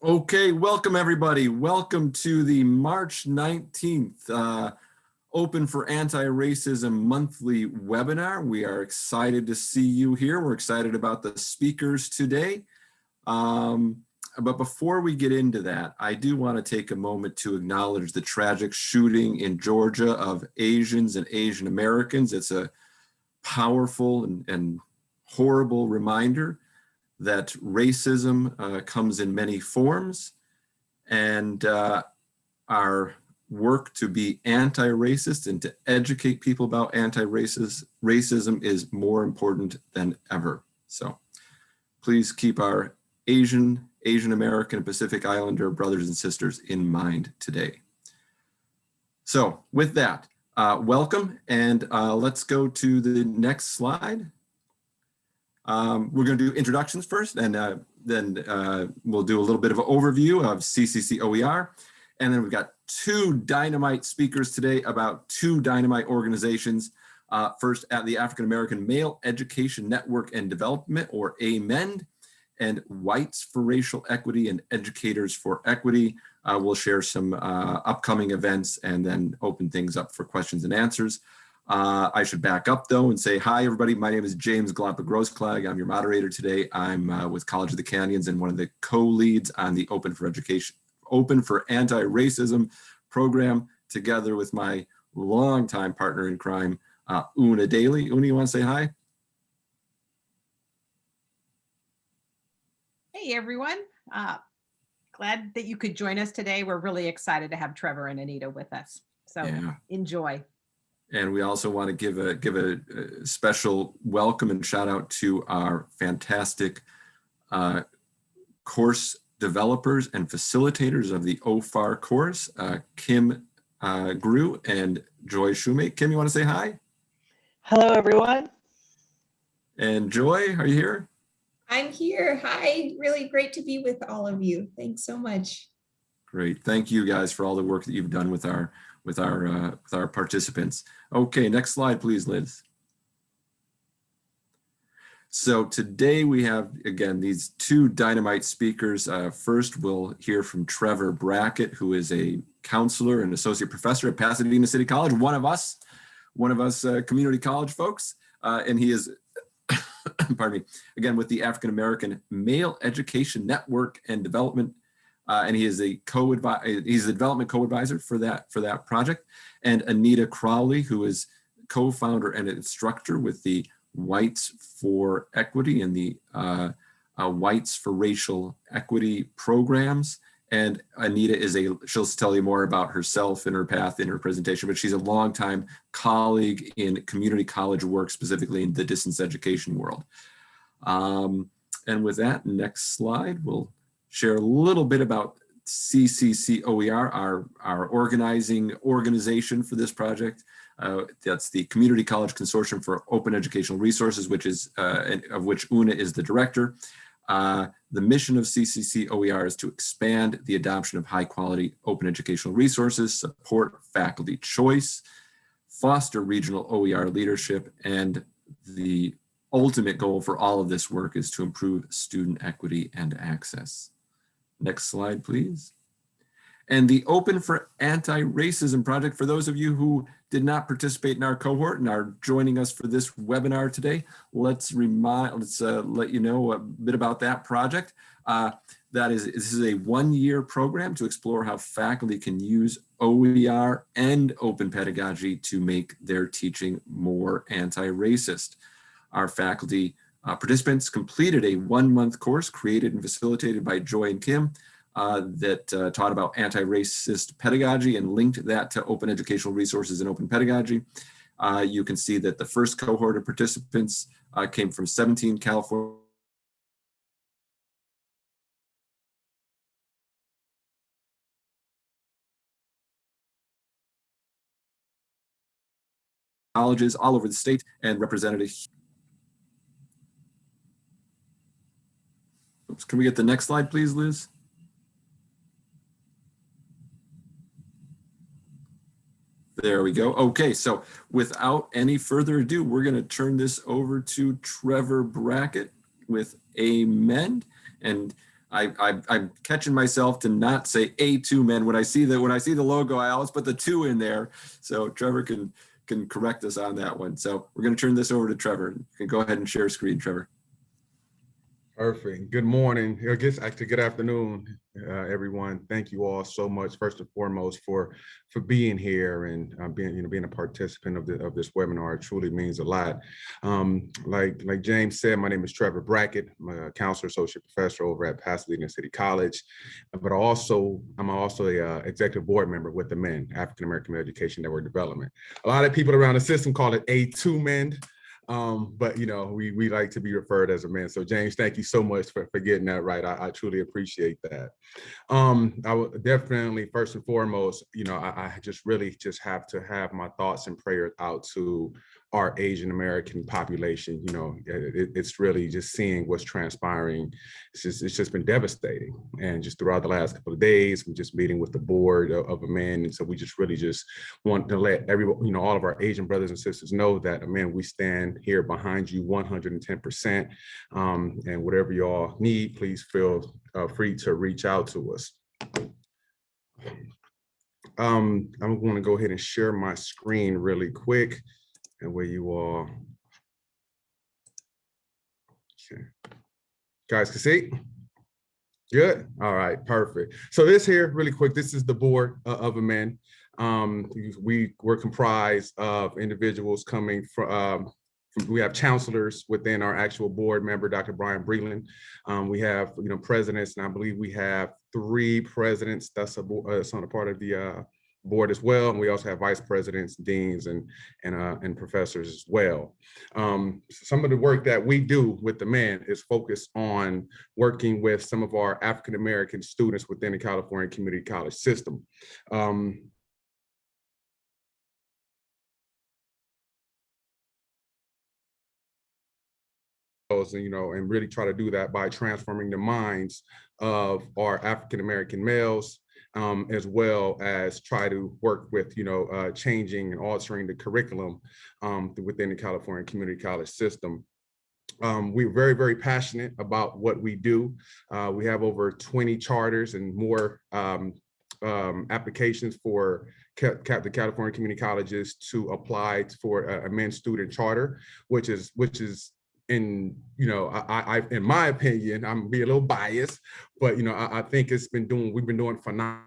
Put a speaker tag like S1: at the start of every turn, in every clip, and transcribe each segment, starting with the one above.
S1: Okay, welcome everybody. Welcome to the March 19th uh, Open for Anti-Racism monthly webinar. We are excited to see you here. We're excited about the speakers today. Um, but before we get into that, I do want to take a moment to acknowledge the tragic shooting in Georgia of Asians and Asian Americans. It's a powerful and, and horrible reminder that racism uh, comes in many forms and uh, our work to be anti-racist and to educate people about anti-racism is more important than ever. So please keep our Asian, Asian American, Pacific Islander brothers and sisters in mind today. So with that, uh, welcome and uh, let's go to the next slide. Um, we're going to do introductions first, and uh, then uh, we'll do a little bit of an overview of CCC OER. And then we've got two dynamite speakers today about two dynamite organizations. Uh, first at the African American Male Education Network and Development, or AMEND, and Whites for Racial Equity and Educators for Equity. Uh, we'll share some uh, upcoming events and then open things up for questions and answers. Uh, I should back up though and say, hi everybody, my name is James Glapa Grossklag. I'm your moderator today. I'm uh, with College of the Canyons and one of the co-leads on the Open for Education, Open for Anti-Racism program together with my longtime partner in crime, uh, Una Daly. Una, you wanna say hi?
S2: Hey everyone, uh, glad that you could join us today. We're really excited to have Trevor and Anita with us. So yeah. enjoy.
S1: And we also want to give a give a, a special welcome and shout out to our fantastic uh, course developers and facilitators of the OFAR course, uh, Kim uh, Grew and Joy Shumate. Kim, you want to say hi?
S3: Hello, everyone.
S1: And Joy, are you here?
S4: I'm here. Hi, really great to be with all of you. Thanks so much.
S1: Great. Thank you guys for all the work that you've done with our with our uh, with our participants. Okay, next slide, please, Liz. So today we have, again, these two dynamite speakers. Uh, first, we'll hear from Trevor Brackett, who is a counselor and associate professor at Pasadena City College, one of us, one of us uh, community college folks. Uh, and he is, pardon me, again, with the African American Male Education Network and Development uh, and he is a co he's the development co-advisor for that for that project. And Anita Crawley, who is co-founder and instructor with the Whites for Equity and the uh, uh, Whites for Racial Equity programs. And Anita is a, she'll tell you more about herself and her path in her presentation, but she's a longtime colleague in community college work, specifically in the distance education world. Um, and with that, next slide, we'll share a little bit about CCC OER, our, our organizing organization for this project. Uh, that's the Community College Consortium for Open Educational Resources, which is uh, of which Una is the director. Uh, the mission of CCC OER is to expand the adoption of high quality open educational resources, support faculty choice, foster regional OER leadership, and the ultimate goal for all of this work is to improve student equity and access. Next slide, please. And the Open for Anti-Racism Project, for those of you who did not participate in our cohort and are joining us for this webinar today, let's remind, let's uh, let you know a bit about that project. Uh, that is, this is a one-year program to explore how faculty can use OER and open pedagogy to make their teaching more anti-racist. Our faculty uh, participants completed a one-month course created and facilitated by Joy and Kim uh, that uh, taught about anti-racist pedagogy and linked that to open educational resources and open pedagogy. Uh, you can see that the first cohort of participants uh, came from 17 California colleges all over the state and represented a Can we get the next slide, please, Liz? There we go. Okay, so without any further ado, we're going to turn this over to Trevor Brackett with AMEND. And I, I'm catching myself to not say A2 men when I see that when I see the logo, I always put the two in there. So Trevor can can correct us on that one. So we're going to turn this over to Trevor. You can go ahead and share screen, Trevor.
S5: Perfect. Good morning. I guess actually good afternoon, uh, everyone. Thank you all so much, first and foremost, for for being here and uh, being you know being a participant of the of this webinar. It truly means a lot. Um, like like James said, my name is Trevor Brackett. I'm a counselor associate professor over at Pasadena City College, but also I'm also a uh, executive board member with the Men African American Education Network Development. A lot of people around the system call it A2 Men. Um, but you know, we we like to be referred as AMEND. So James, thank you so much for, for getting that right. I, I truly appreciate that. Um, I would definitely first and foremost, you know, I, I just really just have to have my thoughts and prayers out to our Asian American population. You know, it, it's really just seeing what's transpiring. It's just it's just been devastating. And just throughout the last couple of days, we're just meeting with the board of, of AMEND. And so we just really just want to let everyone, you know, all of our Asian brothers and sisters know that, man, we stand here behind you 110%. Um, and whatever y'all need, please feel uh, free to reach out to us. Um, I'm going to go ahead and share my screen really quick and where you are. Okay. Guys can see? Good. All right, perfect. So this here, really quick, this is the board uh, of AMEND. Um, we were comprised of individuals coming from, um, we have counselors within our actual board member, Dr. Brian Breland. Um, we have, you know, presidents, and I believe we have three presidents that's a, uh, that's on a part of the uh, board as well. And we also have vice presidents, deans, and and uh, and professors as well. Um, some of the work that we do with the men is focused on working with some of our African American students within the California Community College system. Um, and you know and really try to do that by transforming the minds of our African American males um, as well as try to work with, you know, uh, changing and altering the curriculum um, within the California Community College system. Um, we're very, very passionate about what we do. Uh, we have over 20 charters and more um, um, applications for the California Community Colleges to apply for a, a men's student charter, which is which is in you know I, I in my opinion i'm be a little biased but you know I, I think it's been doing we've been doing phenomenal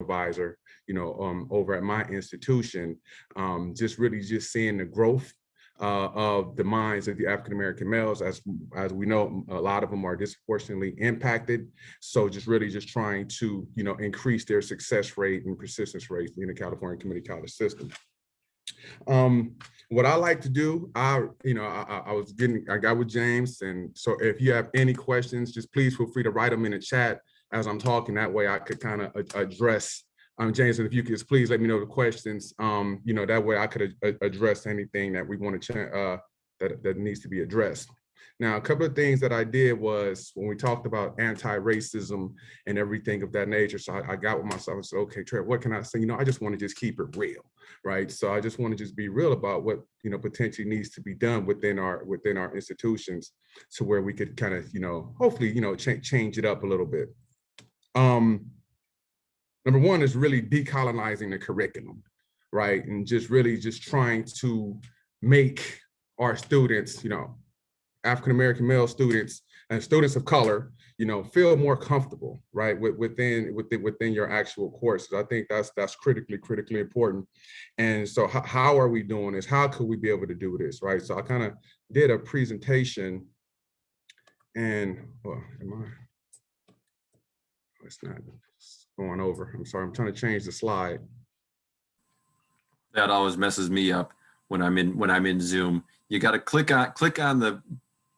S5: advisor you know um over at my institution um just really just seeing the growth uh, of the minds of the African American males, as as we know, a lot of them are disproportionately impacted. So just really just trying to you know increase their success rate and persistence rate in the California Community College system. Um, what I like to do, I you know I, I was getting I got with James, and so if you have any questions, just please feel free to write them in the chat as I'm talking. That way I could kind of address um, James, if you could just please let me know the questions, um, you know, that way I could address anything that we want to, uh, that, that needs to be addressed. Now, a couple of things that I did was when we talked about anti-racism and everything of that nature. So I, I, got with myself and said, okay, Trev, what can I say? You know, I just want to just keep it real, right? So I just want to just be real about what, you know, potentially needs to be done within our within our institutions to where we could kind of, you know, hopefully, you know, ch change it up a little bit. Um, number one is really decolonizing the curriculum, right? And just really just trying to make our students, you know, African-American male students and students of color, you know, feel more comfortable, right, within within within your actual courses. I think that's that's critically critically important. And so, how, how are we doing this? How could we be able to do this, right? So I kind of did a presentation, and well, am I? Oh, it's not going over. I'm sorry, I'm trying to change the slide.
S1: That always messes me up when I'm in when I'm in Zoom. You got to click on click on the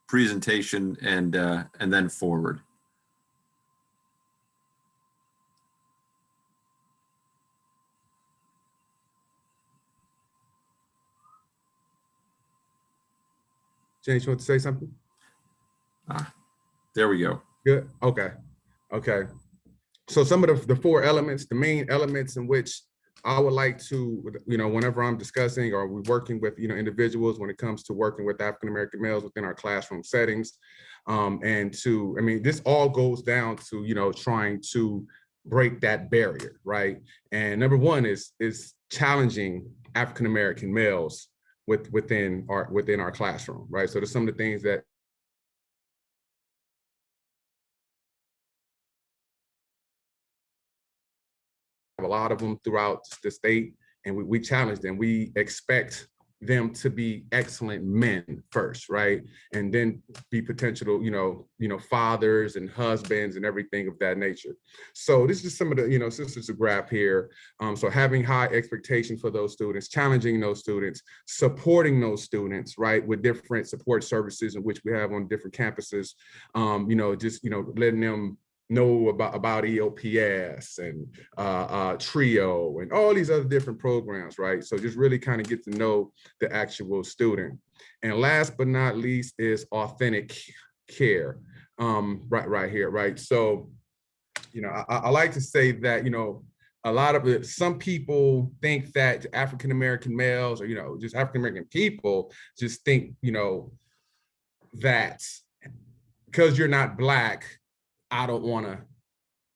S1: presentation and uh, and then forward.
S5: James, you want to say something?
S1: Ah, there we go.
S5: Good. Okay. Okay. So some of the, the four elements, the main elements in which I would like to, you know, whenever I'm discussing or we're working with, you know, individuals when it comes to working with African-American males within our classroom settings. Um, and to, I mean, this all goes down to, you know, trying to break that barrier, right? And number one is, is challenging African-American males with, within our, within our classroom, right? So there's some of the things that a lot of them throughout the state and we, we challenge them. We expect them to be excellent men first, right? And then be potential, you know, you know, fathers and husbands and everything of that nature. So this is some of the, you know, it's a graph here. Um, so having high expectations for those students, challenging those students, supporting those students, right, with different support services in which we have on different campuses. Um, you know, just, you know, letting them know about, about EOPS and uh, uh, TRIO and all these other different programs, right? So just really kind of get to know the actual student. And last but not least is authentic care, um, right, right here, right? So, you know, I, I like to say that, you know, a lot of it, some people think that African-American males or, you know, just African-American people just think, you know, that because you're not black, I don't want to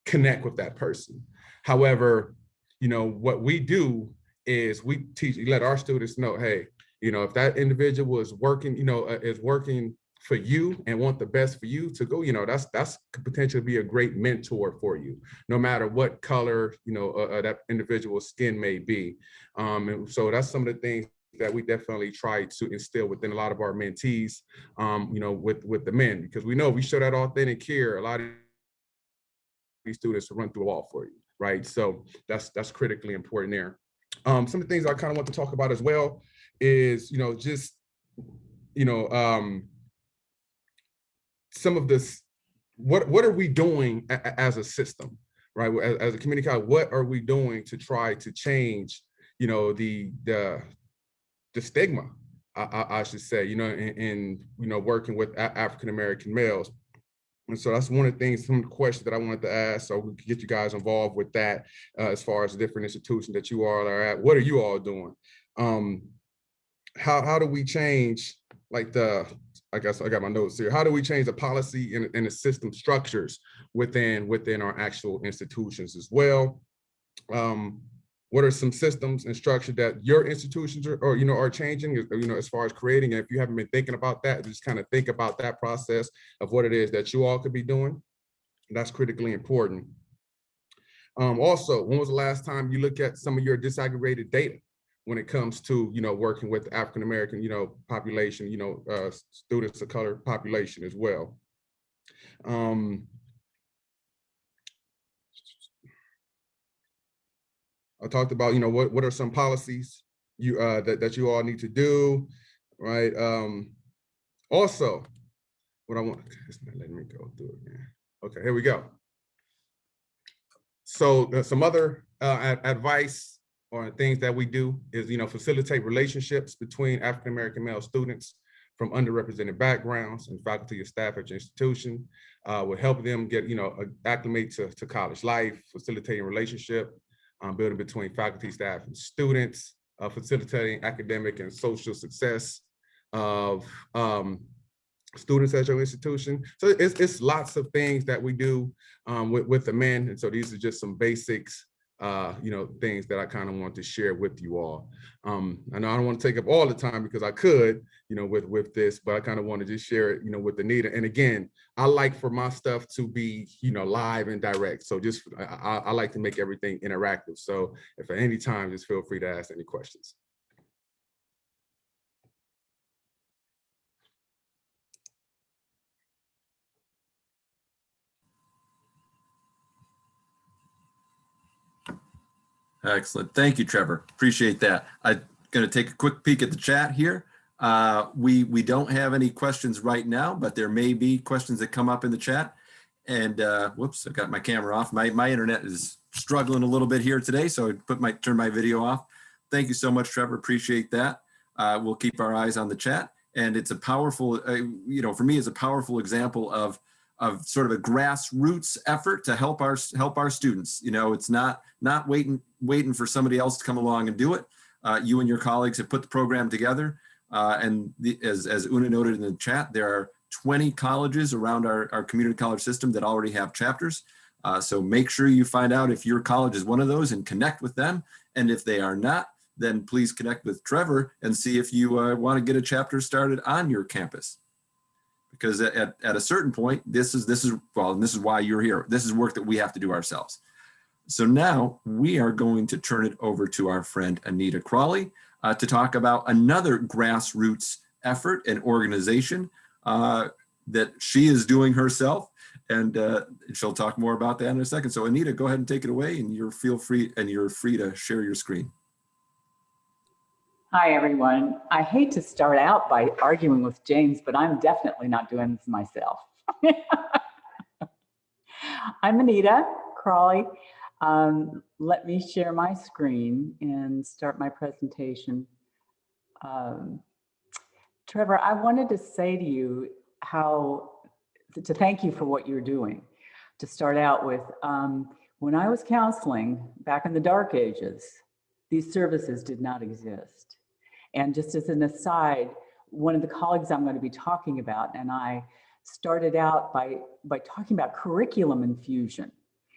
S5: connect with that person. However, you know, what we do is we teach, let our students know, hey, you know, if that individual is working, you know, uh, is working for you and want the best for you to go, you know, that's that's could potentially be a great mentor for you, no matter what color, you know, uh, uh, that individual's skin may be. Um, and so that's some of the things that we definitely try to instill within a lot of our mentees, um, you know, with with the men, because we know we show that authentic care, a lot of students to run through a wall for you, right? So that's that's critically important there. Um, some of the things I kind of want to talk about as well is, you know, just, you know, um, some of this, what what are we doing as a system, right? As, as a community college, what are we doing to try to change, you know, the the the stigma, I, I should say, you know, in, in you know working with African American males. And so that's one of the things, some of the questions that I wanted to ask, so we could get you guys involved with that uh, as far as the different institutions that you all are at. What are you all doing? Um, how, how do we change like the, I guess I got my notes here. How do we change the policy and, and the system structures within, within our actual institutions as well? Um, what are some systems and structure that your institutions are, or, you know, are changing, you know, as far as creating, and if you haven't been thinking about that, just kind of think about that process of what it is that you all could be doing. That's critically important. Um, also, when was the last time you look at some of your disaggregated data when it comes to, you know, working with African-American, you know, population, you know, uh, students of color population as well. Um, I talked about, you know, what, what are some policies you uh, that, that you all need to do, right? Um, also, what I want, it's not letting me go through man. Okay, here we go. So uh, some other uh, advice or things that we do is, you know, facilitate relationships between African-American male students from underrepresented backgrounds and faculty and staff at your institution uh, will help them get, you know, acclimate to, to college life, facilitating relationship, um, building between faculty, staff, and students, uh, facilitating academic and social success of um, students at your institution. So it's, it's lots of things that we do um, with, with the men. And so these are just some basics uh, you know, things that I kind of want to share with you all. Um, I know I don't want to take up all the time because I could, you know, with with this, but I kind of want to just share it, you know, with Anita. And again, I like for my stuff to be, you know, live and direct. So just I, I like to make everything interactive. So if at any time, just feel free to ask any questions.
S1: Excellent. Thank you, Trevor. Appreciate that. I'm going to take a quick peek at the chat here. Uh, we, we don't have any questions right now, but there may be questions that come up in the chat. And uh, whoops, I got my camera off. My, my internet is struggling a little bit here today, so I put my turn my video off. Thank you so much, Trevor. Appreciate that. Uh, we'll keep our eyes on the chat. And it's a powerful, uh, you know, for me, it's a powerful example of of sort of a grassroots effort to help our help our students. You know, it's not not waiting waiting for somebody else to come along and do it. Uh, you and your colleagues have put the program together. Uh, and the, as, as Una noted in the chat, there are 20 colleges around our, our community college system that already have chapters. Uh, so make sure you find out if your college is one of those and connect with them. And if they are not, then please connect with Trevor and see if you uh, want to get a chapter started on your campus. Because at, at a certain point, this is, this is, well, and this is why you're here. This is work that we have to do ourselves. So now we are going to turn it over to our friend Anita Crawley uh, to talk about another grassroots effort and organization uh, that she is doing herself. And uh, she'll talk more about that in a second. So Anita, go ahead and take it away and you're feel free and you're free to share your screen.
S3: Hi, everyone. I hate to start out by arguing with James, but I'm definitely not doing this myself. I'm Anita Crawley. Um, let me share my screen and start my presentation. Um, Trevor, I wanted to say to you how, to thank you for what you're doing. To start out with, um, when I was counseling back in the dark ages, these services did not exist. And just as an aside, one of the colleagues I'm going to be talking about and I started out by, by talking about curriculum infusion.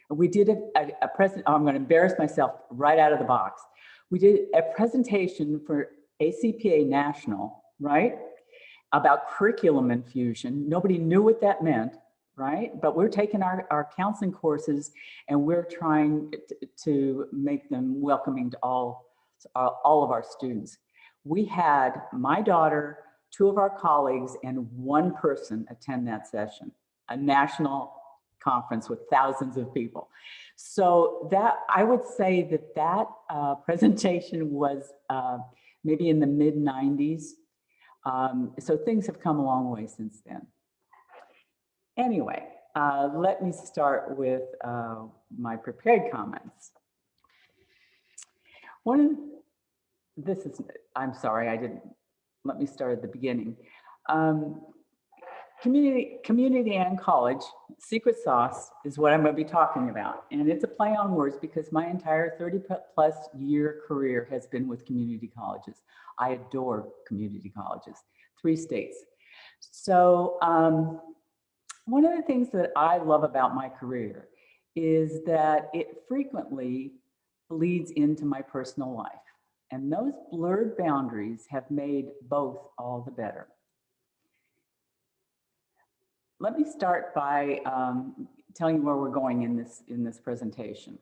S3: We did a, a, a present, oh, I'm going to embarrass myself right out of the box. We did a presentation for ACPA National, right? About curriculum infusion. Nobody knew what that meant, right? But we're taking our, our counseling courses and we're trying to, make them welcoming to all, all of our students. We had my daughter, two of our colleagues, and one person attend that session, a national conference with thousands of people. So that I would say that that uh, presentation was uh, maybe in the mid 90s. Um, so things have come a long way since then. Anyway, uh, let me start with uh, my prepared comments. One this is, I'm sorry, I didn't, let me start at the beginning. Um, community, community and college, secret sauce is what I'm going to be talking about. And it's a play on words because my entire 30 plus year career has been with community colleges. I adore community colleges, three states. So um, one of the things that I love about my career is that it frequently bleeds into my personal life. And those blurred boundaries have made both all the better. Let me start by um, telling you where we're going in this, in this presentation.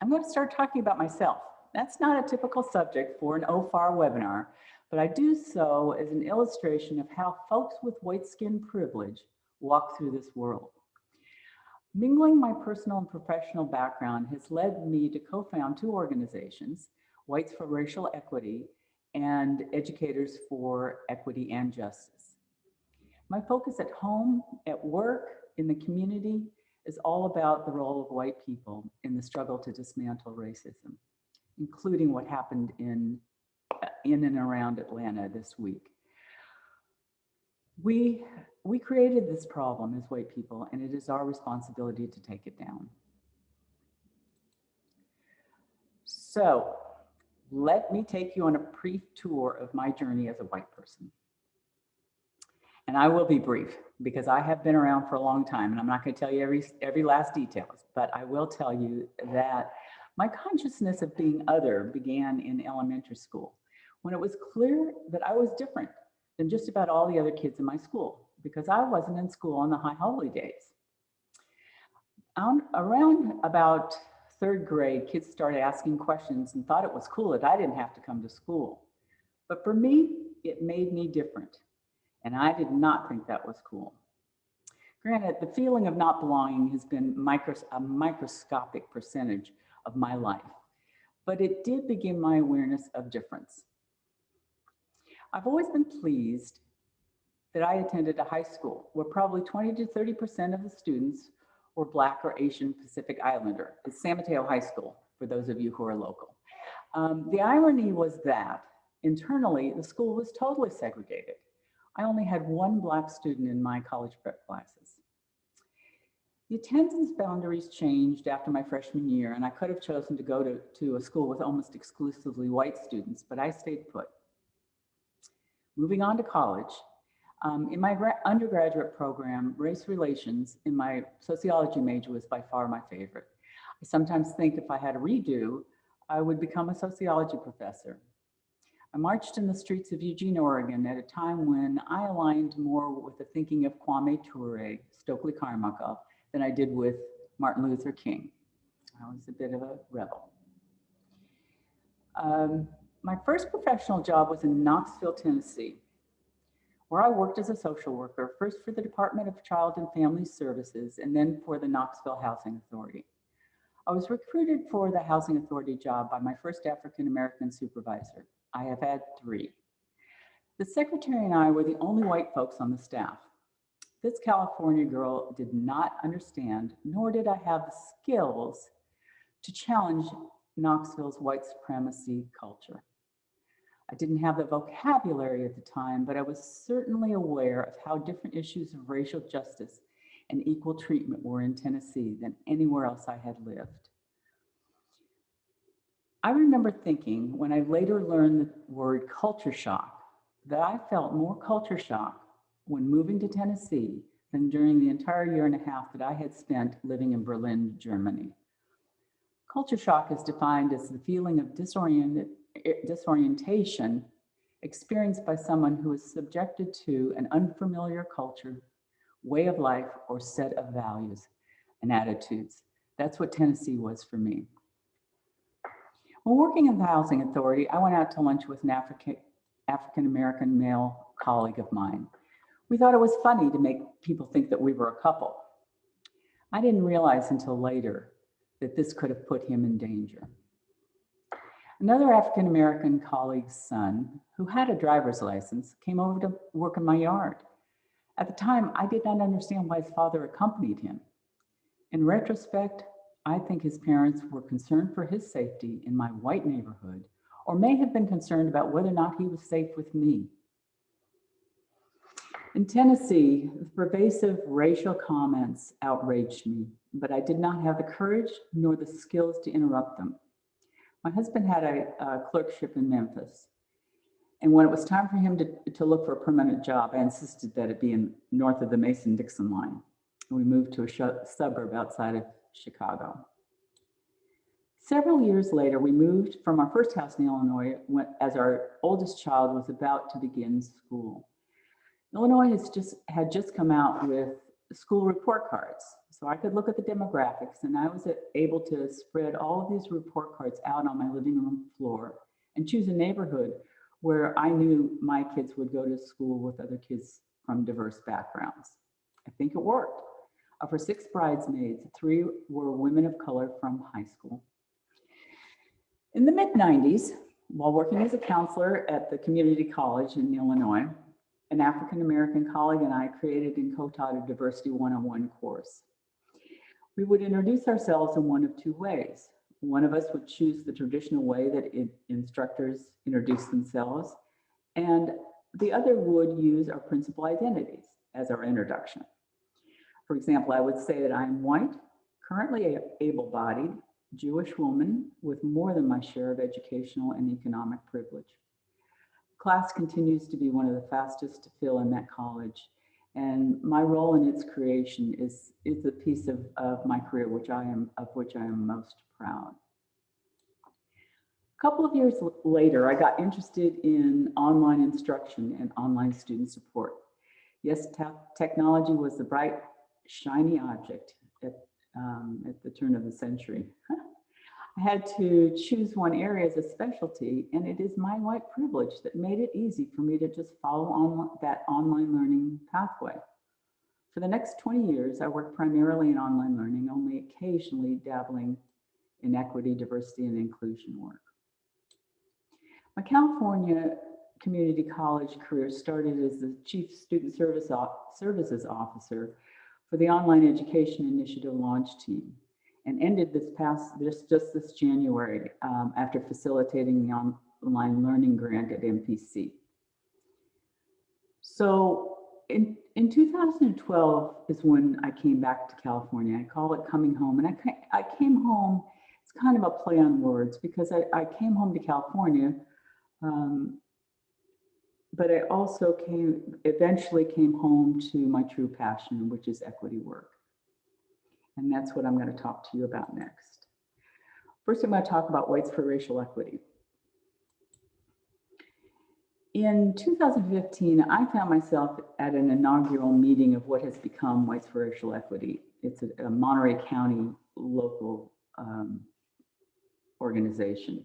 S3: I'm going to start talking about myself. That's not a typical subject for an OFAR webinar, but I do so as an illustration of how folks with white skin privilege walk through this world. Mingling my personal and professional background has led me to co-found two organizations, Whites for Racial Equity and Educators for Equity and Justice. My focus at home, at work, in the community is all about the role of white people in the struggle to dismantle racism, including what happened in, uh, in and around Atlanta this week. We, we created this problem as white people, and it is our responsibility to take it down. So let me take you on a brief tour of my journey as a white person. And I will be brief because I have been around for a long time and I'm not going to tell you every, every last detail, but I will tell you that my consciousness of being other began in elementary school when it was clear that I was different than just about all the other kids in my school because I wasn't in school on the high holy days. Around about third grade, kids started asking questions and thought it was cool that I didn't have to come to school. But for me, it made me different. And I did not think that was cool. Granted, the feeling of not belonging has been micros a microscopic percentage of my life, but it did begin my awareness of difference. I've always been pleased that I attended a high school where probably 20 to 30% of the students were Black or Asian Pacific Islander. It's San Mateo High School, for those of you who are local. Um, the irony was that internally, the school was totally segregated. I only had one black student in my college prep classes. The attendance boundaries changed after my freshman year, and I could have chosen to go to, to a school with almost exclusively white students, but I stayed put. Moving on to college, um, in my undergraduate program, race relations in my sociology major was by far my favorite. I sometimes think if I had a redo, I would become a sociology professor. I marched in the streets of Eugene, Oregon at a time when I aligned more with the thinking of Kwame Ture, Stokely Carmichael, than I did with Martin Luther King. I was a bit of a rebel. Um, my first professional job was in Knoxville, Tennessee, where I worked as a social worker, first for the Department of Child and Family Services and then for the Knoxville Housing Authority. I was recruited for the Housing Authority job by my first African-American supervisor. I have had three. The secretary and I were the only white folks on the staff. This California girl did not understand, nor did I have the skills to challenge Knoxville's white supremacy culture. I didn't have the vocabulary at the time, but I was certainly aware of how different issues of racial justice and equal treatment were in Tennessee than anywhere else I had lived. I remember thinking when I later learned the word culture shock, that I felt more culture shock when moving to Tennessee than during the entire year and a half that I had spent living in Berlin, Germany. Culture shock is defined as the feeling of disoriented, disorientation experienced by someone who is subjected to an unfamiliar culture, way of life, or set of values and attitudes. That's what Tennessee was for me. While working in the Housing Authority, I went out to lunch with an African, African-American male colleague of mine. We thought it was funny to make people think that we were a couple. I didn't realize until later that this could have put him in danger. Another African-American colleague's son, who had a driver's license, came over to work in my yard. At the time, I did not understand why his father accompanied him. In retrospect, I think his parents were concerned for his safety in my white neighborhood, or may have been concerned about whether or not he was safe with me. In Tennessee, the pervasive racial comments outraged me, but I did not have the courage nor the skills to interrupt them. My husband had a, a clerkship in Memphis. And when it was time for him to, to look for a permanent job, I insisted that it be in north of the Mason-Dixon line. And we moved to a suburb outside of Chicago. Several years later, we moved from our first house in Illinois when, as our oldest child was about to begin school. Illinois has just had just come out with school report cards. So I could look at the demographics and I was able to spread all of these report cards out on my living room floor and choose a neighborhood where I knew my kids would go to school with other kids from diverse backgrounds. I think it worked. Uh, of her six bridesmaids, three were women of color from high school. In the mid 90s, while working as a counselor at the community college in Illinois, an African-American colleague and I created and co-taught a Diversity 101 course. We would introduce ourselves in one of two ways. One of us would choose the traditional way that instructors introduce themselves, and the other would use our principal identities as our introduction. For example, I would say that I'm white, currently able-bodied, Jewish woman with more than my share of educational and economic privilege. Class continues to be one of the fastest to fill in that college. And my role in its creation is, is a piece of, of my career which I am, of which I am most proud. A couple of years later, I got interested in online instruction and online student support. Yes, technology was the bright, shiny object at, um, at the turn of the century. I had to choose one area as a specialty, and it is my white privilege that made it easy for me to just follow on that online learning pathway. For the next 20 years, I worked primarily in online learning, only occasionally dabbling in equity, diversity, and inclusion work. My California community college career started as the Chief Student Service Services Officer for the Online Education Initiative launch team and ended this past, this, just this January um, after facilitating the online learning grant at MPC. So in, in 2012 is when I came back to California. I call it coming home. And I, I came home, it's kind of a play on words because I, I came home to California. Um, but I also came, eventually came home to my true passion, which is equity work. And that's what I'm going to talk to you about next. First, I'm going to talk about Whites for Racial Equity. In 2015, I found myself at an inaugural meeting of what has become Whites for Racial Equity. It's a, a Monterey County local um, organization.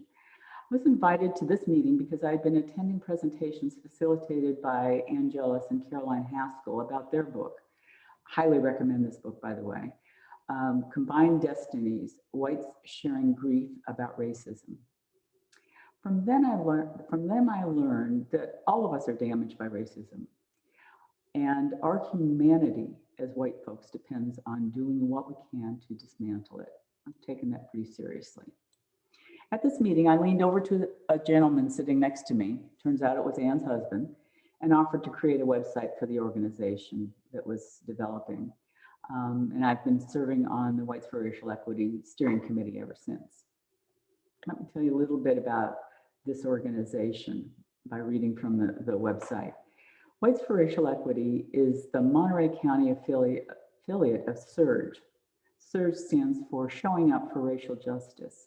S3: I was invited to this meeting because I had been attending presentations facilitated by Ann Jealous and Caroline Haskell about their book. Highly recommend this book, by the way. Um, Combined Destinies, Whites Sharing Grief About Racism. From then I learned, from them I learned that all of us are damaged by racism. And our humanity as white folks depends on doing what we can to dismantle it. I've taken that pretty seriously. At this meeting, I leaned over to a gentleman sitting next to me, turns out it was Ann's husband, and offered to create a website for the organization that was developing. Um, and I've been serving on the Whites for Racial Equity Steering Committee ever since. Let me tell you a little bit about this organization by reading from the, the website. Whites for Racial Equity is the Monterey County affiliate, affiliate of SURJ. SURJ stands for Showing Up for Racial Justice.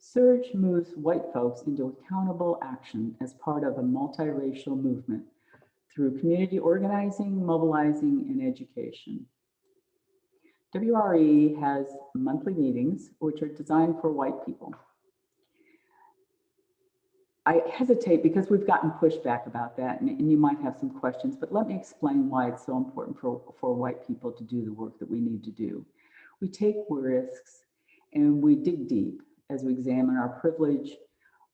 S3: SURJ moves white folks into accountable action as part of a multiracial movement through community organizing, mobilizing, and education. WRE has monthly meetings, which are designed for white people. I hesitate because we've gotten pushback about that and, and, you might have some questions, but let me explain why it's so important for, for white people to do the work that we need to do. We take risks and we dig deep as we examine our privilege,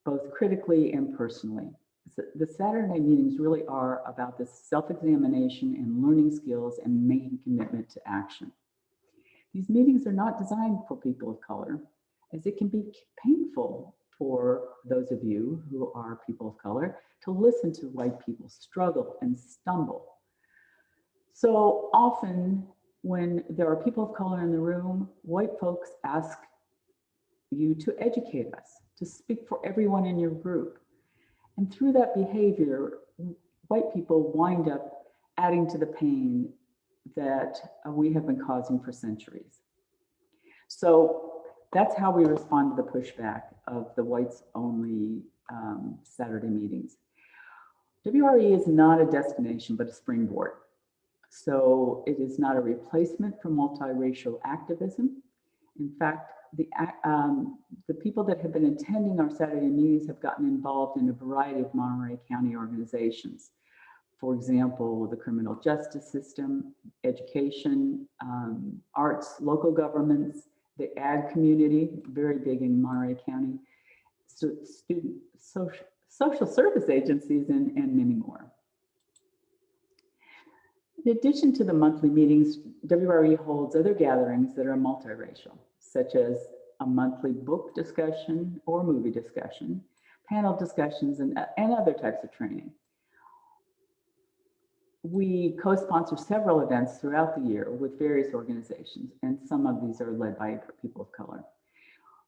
S3: both critically and personally. The Saturday meetings really are about this self-examination and learning skills and making commitment to action. These meetings are not designed for people of color, as it can be painful for those of you who are people of color to listen to white people struggle and stumble. So often when there are people of color in the room, white folks ask you to educate us, to speak for everyone in your group. And through that behavior, white people wind up adding to the pain that we have been causing for centuries. So that's how we respond to the pushback of the whites only um, Saturday meetings. WRE is not a destination, but a springboard. So it is not a replacement for multiracial activism. In fact, the, um, the people that have been attending our Saturday meetings have gotten involved in a variety of Monterey County organizations. For example, the criminal justice system, education, um, arts, local governments, the ag community, very big in Monterey County, so student social, social service agencies, and, and many more. In addition to the monthly meetings, WRE holds other gatherings that are multiracial, such as a monthly book discussion or movie discussion, panel discussions, and, and other types of training. We co-sponsor several events throughout the year with various organizations, and some of these are led by people of color.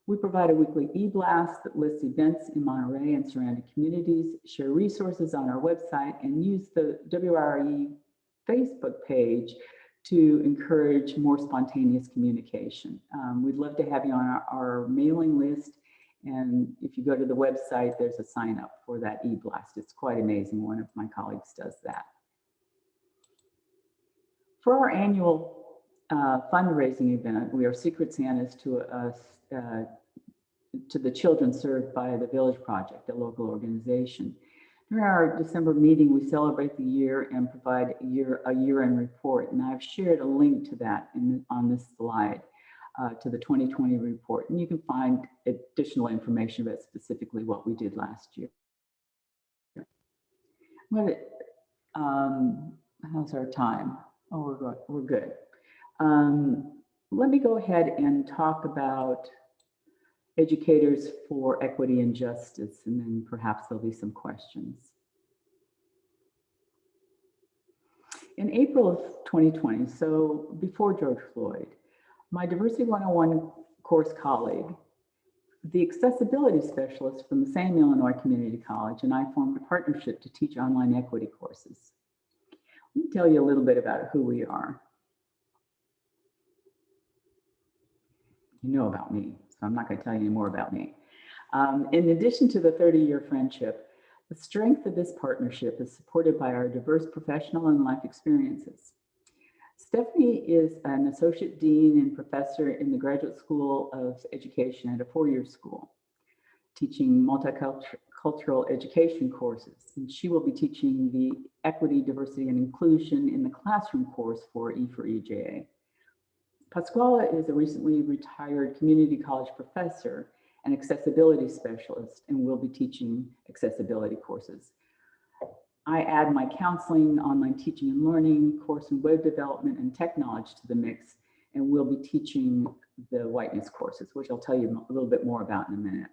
S3: We provide a weekly e-blast that lists events in Monterey and surrounding communities, share resources on our website, and use the WRE Facebook page to encourage more spontaneous communication. Um, we'd love to have you on our, our, mailing list. And if you go to the website, there's a sign up for that e-blast. It's quite amazing. One of my colleagues does that. For our annual uh, fundraising event, we are Secret Santas to us, uh, to the children served by the Village Project, a local organization. During our December meeting, we celebrate the year and provide a year a year-end report. And I've shared a link to that in, on this slide uh, to the 2020 report. And you can find additional information about specifically what we did last year. What, um, how's our time? Oh, we're good. We're good. Um, let me go ahead and talk about educators for equity and justice, and then perhaps there'll be some questions. in April of 2020, so before George Floyd, my Diversity 101 course colleague, the accessibility specialist from the same Illinois Community College, and I formed a partnership to teach online equity courses. Let me tell you a little bit about who we are. You know about me, so I'm not going to tell you any more about me. Um, in addition to the 30-year friendship, the strength of this partnership is supported by our diverse professional and life experiences. Stephanie is an associate dean and professor in the Graduate School of Education at a four-year school, teaching multicultural education courses. And she will be teaching the equity, diversity, and inclusion in the classroom course for E4EJA. Pasquale is a recently retired community college professor and accessibility specialist and will be teaching accessibility courses. I add my counseling, online teaching and learning, course in web development and tech knowledge to the mix, and we'll be teaching the whiteness courses, which I'll tell you a little bit more about in a minute.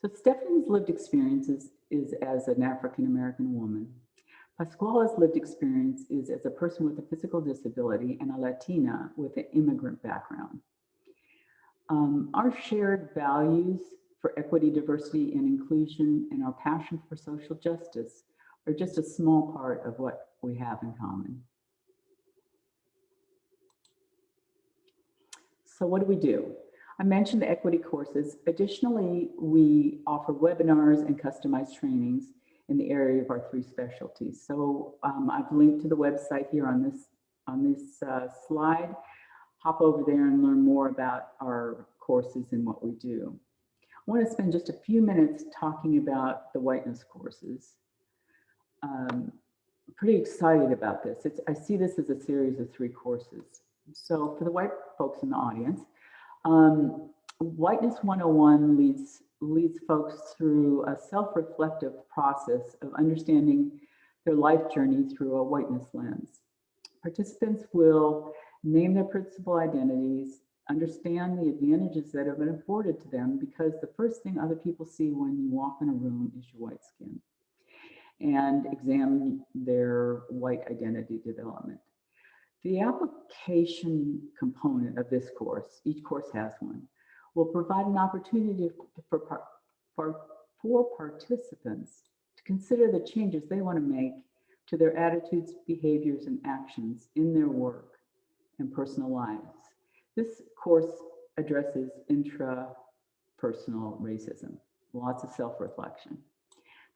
S3: So Stephanie's lived experiences is as an African-American woman. Pasquale's lived experience is as a person with a physical disability and a Latina with an immigrant background. Um, our shared values for equity, diversity, and inclusion, and our passion for social justice are just a small part of what we have in common. So what do we do? I mentioned the equity courses. Additionally, we offer webinars and customized trainings in the area of our three specialties. So um, I've linked to the website here on this, on this uh, slide hop over there and learn more about our courses and what we do. I want to spend just a few minutes talking about the whiteness courses. Um, I'm pretty excited about this. It's, I see this as a series of three courses. So for the white folks in the audience, um, Whiteness 101 leads, leads folks through a self-reflective process of understanding their life journey through a whiteness lens. Participants will name their principal identities, understand the advantages that have been afforded to them because the first thing other people see when you walk in a room is your white skin and examine their white identity development. The application component of this course, each course has one, will provide an opportunity for, for, for participants to consider the changes they want to make to their attitudes, behaviors, and actions in their work and personal lives. This course addresses intrapersonal racism, lots of self-reflection.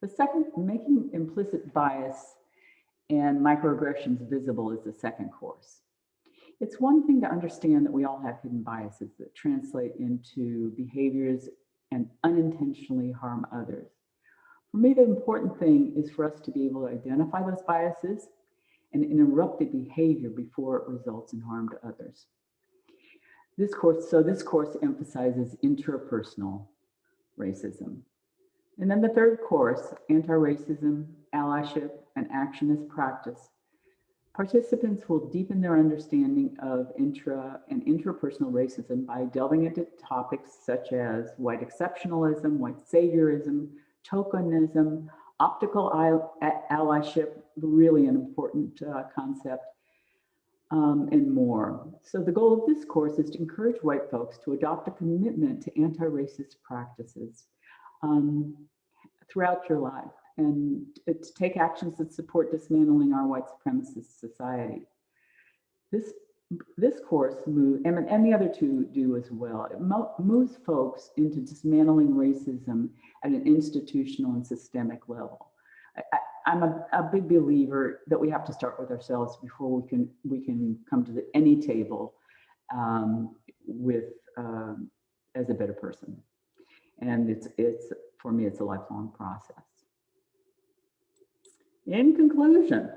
S3: The second, making implicit bias and microaggressions visible is the second course. It's one thing to understand that we all have hidden biases that translate into behaviors and unintentionally harm others. For me, the important thing is for us to be able to identify those biases and interrupt the behavior before it results in harm to others. This course, so this course emphasizes interpersonal racism. And then the third course, anti-racism, allyship, and action as practice. Participants will deepen their understanding of intra and interpersonal racism by delving into topics such as white exceptionalism, white saviorism, tokenism, optical allyship, really an important uh, concept, um, and more. So the goal of this course is to encourage white folks to adopt a commitment to anti-racist practices um, throughout your life and to take actions that support dismantling our white supremacist society. This this course move, and, and the other two do as well. It mo moves folks into dismantling racism at an institutional and systemic level. I, am a, a, big believer that we have to start with ourselves before we can we can come to the, any table um, with um, as a better person. And it's it's for me, it's a lifelong process. In conclusion,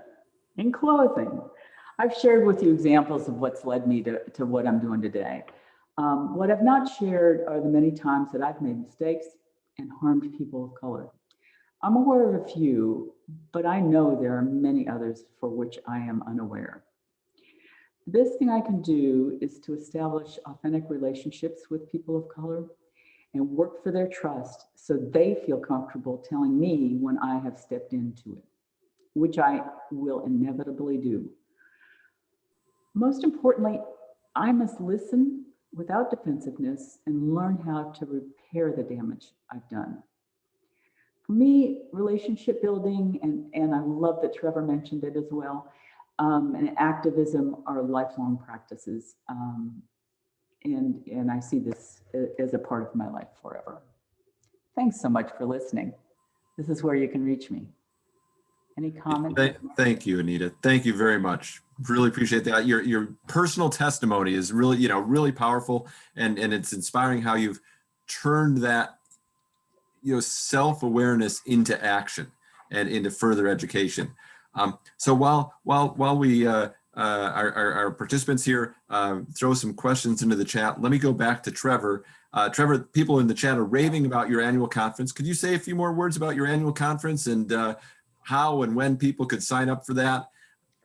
S3: in closing, I've shared with you examples of what's led me to, to what I'm doing today. Um, what I've not shared are the many times that I've made mistakes and harmed people of color. I'm aware of a few, but I know there are many others for which I am unaware. The best thing I can do is to establish authentic relationships with people of color and work for their trust so they feel comfortable telling me when I have stepped into it, which I will inevitably do. Most importantly, I must listen without defensiveness and learn how to repair the damage I've done. For me, relationship building, and, and I love that Trevor mentioned it as well, um, and activism are lifelong practices. Um, and, and I see this as a part of my life forever. Thanks so much for listening. This is where you can reach me. Any comments?
S1: Thank, thank you, Anita. Thank you very much. Really appreciate that. Your your personal testimony is really, you know, really powerful and and it's inspiring how you've turned that you know self-awareness into action and into further education. Um, so while while while we uh, uh, our, our, our participants here uh, throw some questions into the chat, let me go back to Trevor. Uh, Trevor, people in the chat are raving about your annual conference. Could you say a few more words about your annual conference and uh, how and when people could sign up for that?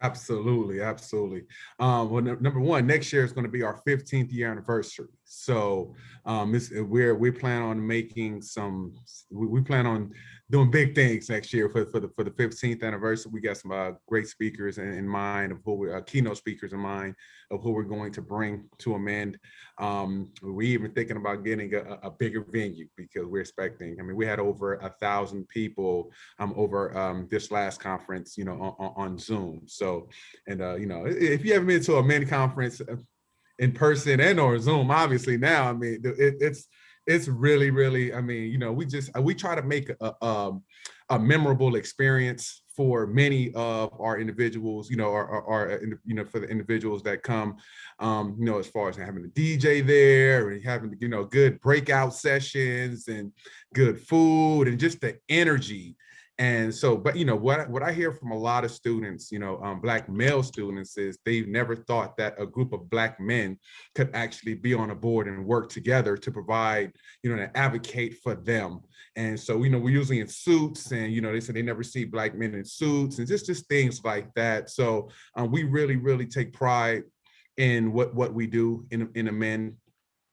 S5: Absolutely, absolutely. Um, well, num- number one, next year is going to be our 15th year anniversary. So um, it's, we're we plan on making some. We, we plan on doing big things next year for, for the for the 15th anniversary. We got some uh, great speakers in, in mind of who we uh, keynote speakers in mind of who we're going to bring to AMEND. Um, we even thinking about getting a, a bigger venue because we're expecting. I mean, we had over a thousand people um, over um, this last conference, you know, on, on- Zoom. So, and uh, you know, if you haven't been to a mini conference uh, in person and or Zoom, obviously now, I mean, it, it's it's really, really, I mean, you know, we just uh, we try to make a, a, um, a memorable experience for many of our individuals, you know, our, our, our, uh, you know, for the individuals that come, um, you know, as far as having a DJ there and having, you know, good breakout sessions and good food and just the energy. And so, but you know, what, what I hear from a lot of students, you know, um, black male students is they've never thought that a group of black men could actually be on a board and work together to provide, you know, to advocate for them. And so, you know, we're usually in suits and, you know, they said they never see black men in suits and just, just things like that. So um, we really, really take pride in what, what we do in, in AMEND,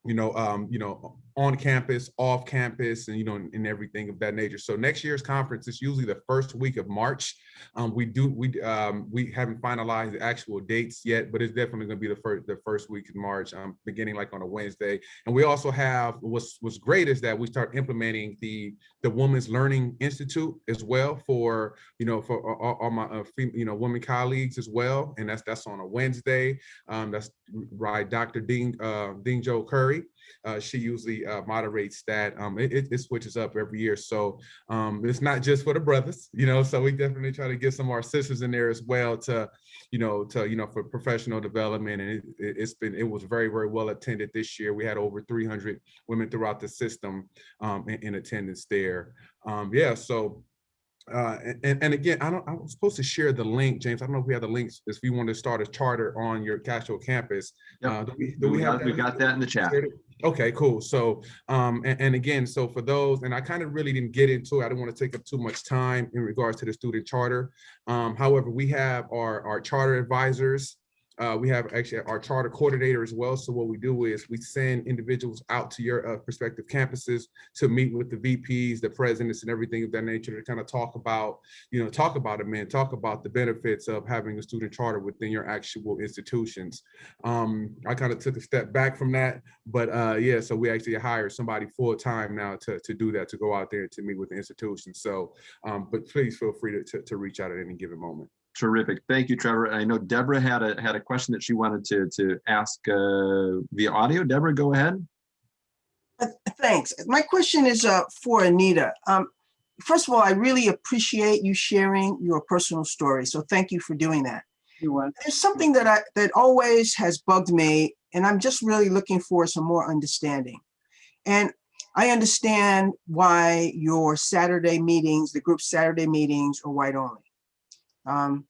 S5: you know, um, you know, on campus, off campus, and you know, and, everything of that nature. So next year's conference is usually the first week of March. Um, we do we um, we haven't finalized the actual dates yet, but it's definitely going to be the first the first week of March, um, beginning like on a Wednesday. And we also have what's what's great is that we start implementing the the Women's Learning Institute as well for you know for all, all my uh, you know women colleagues as well, and that's that's on a Wednesday. Um, that's right, Dr. Ding uh, Ding Joe Curry. Uh, she usually uh, moderates that. Um, it, it, it switches up every year. So um, it's not just for the brothers, you know, so we definitely try to get some of our sisters in there as well to, you know, to, you know, for professional development. And it, it, has been, it was very, very well attended this year. We had over 300 women throughout the system um, in, in attendance there. Um, yeah, so uh, and, and again, I don't, I was supposed to share the link, James. I don't know if we have the links if you want to start a charter on your Castro campus.
S1: Yep.
S5: Uh, do we, do
S1: We
S5: we have
S1: got, we got that in the chat.
S5: Okay, cool. So, um, and, and again, so for those, and I kind of really didn't get into it. I didn't want to take up too much time in regards to the student charter. Um, however, we have our, our charter advisors. Uh, we have actually our charter coordinator as well. So what we do is we send individuals out to your uh, prospective campuses to meet with the VPs, the presidents and everything of that nature to kind of talk about, you know, talk about it, man, talk about the benefits of having a student charter within your actual institutions. Um, I kind of took a step back from that, but uh, yeah, so we actually hired somebody full time now to, to do that, to go out there to meet with the institutions. So, um, but please feel free to, to, to reach out at any given moment.
S1: Terrific. Thank you, Trevor. I know Deborah had a, had a question that she wanted to, to ask uh, via audio. Deborah, go ahead.
S6: Uh, Thanks. My question is uh, for Anita. Um, First of all, I really appreciate you sharing your personal story. So thank you for doing that.
S3: You want?
S6: There's something that I, that always has bugged me, and I'm just really looking for some more understanding. And I understand why your Saturday meetings, the group Saturday meetings are white only. Um,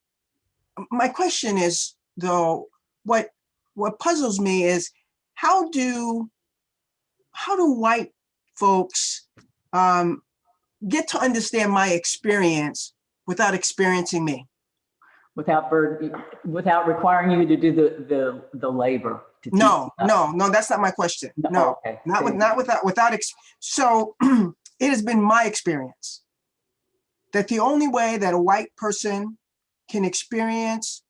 S6: My question is, though, what, what puzzles me is how do, how do white folks um, get to understand my experience without experiencing me?
S3: Without burden, without requiring you to do the, the, the labor. to
S6: No, no, no, that's not my question. No,
S3: okay,
S6: not with, not without, without, ex- so it has been my experience that the only way that a white person can experience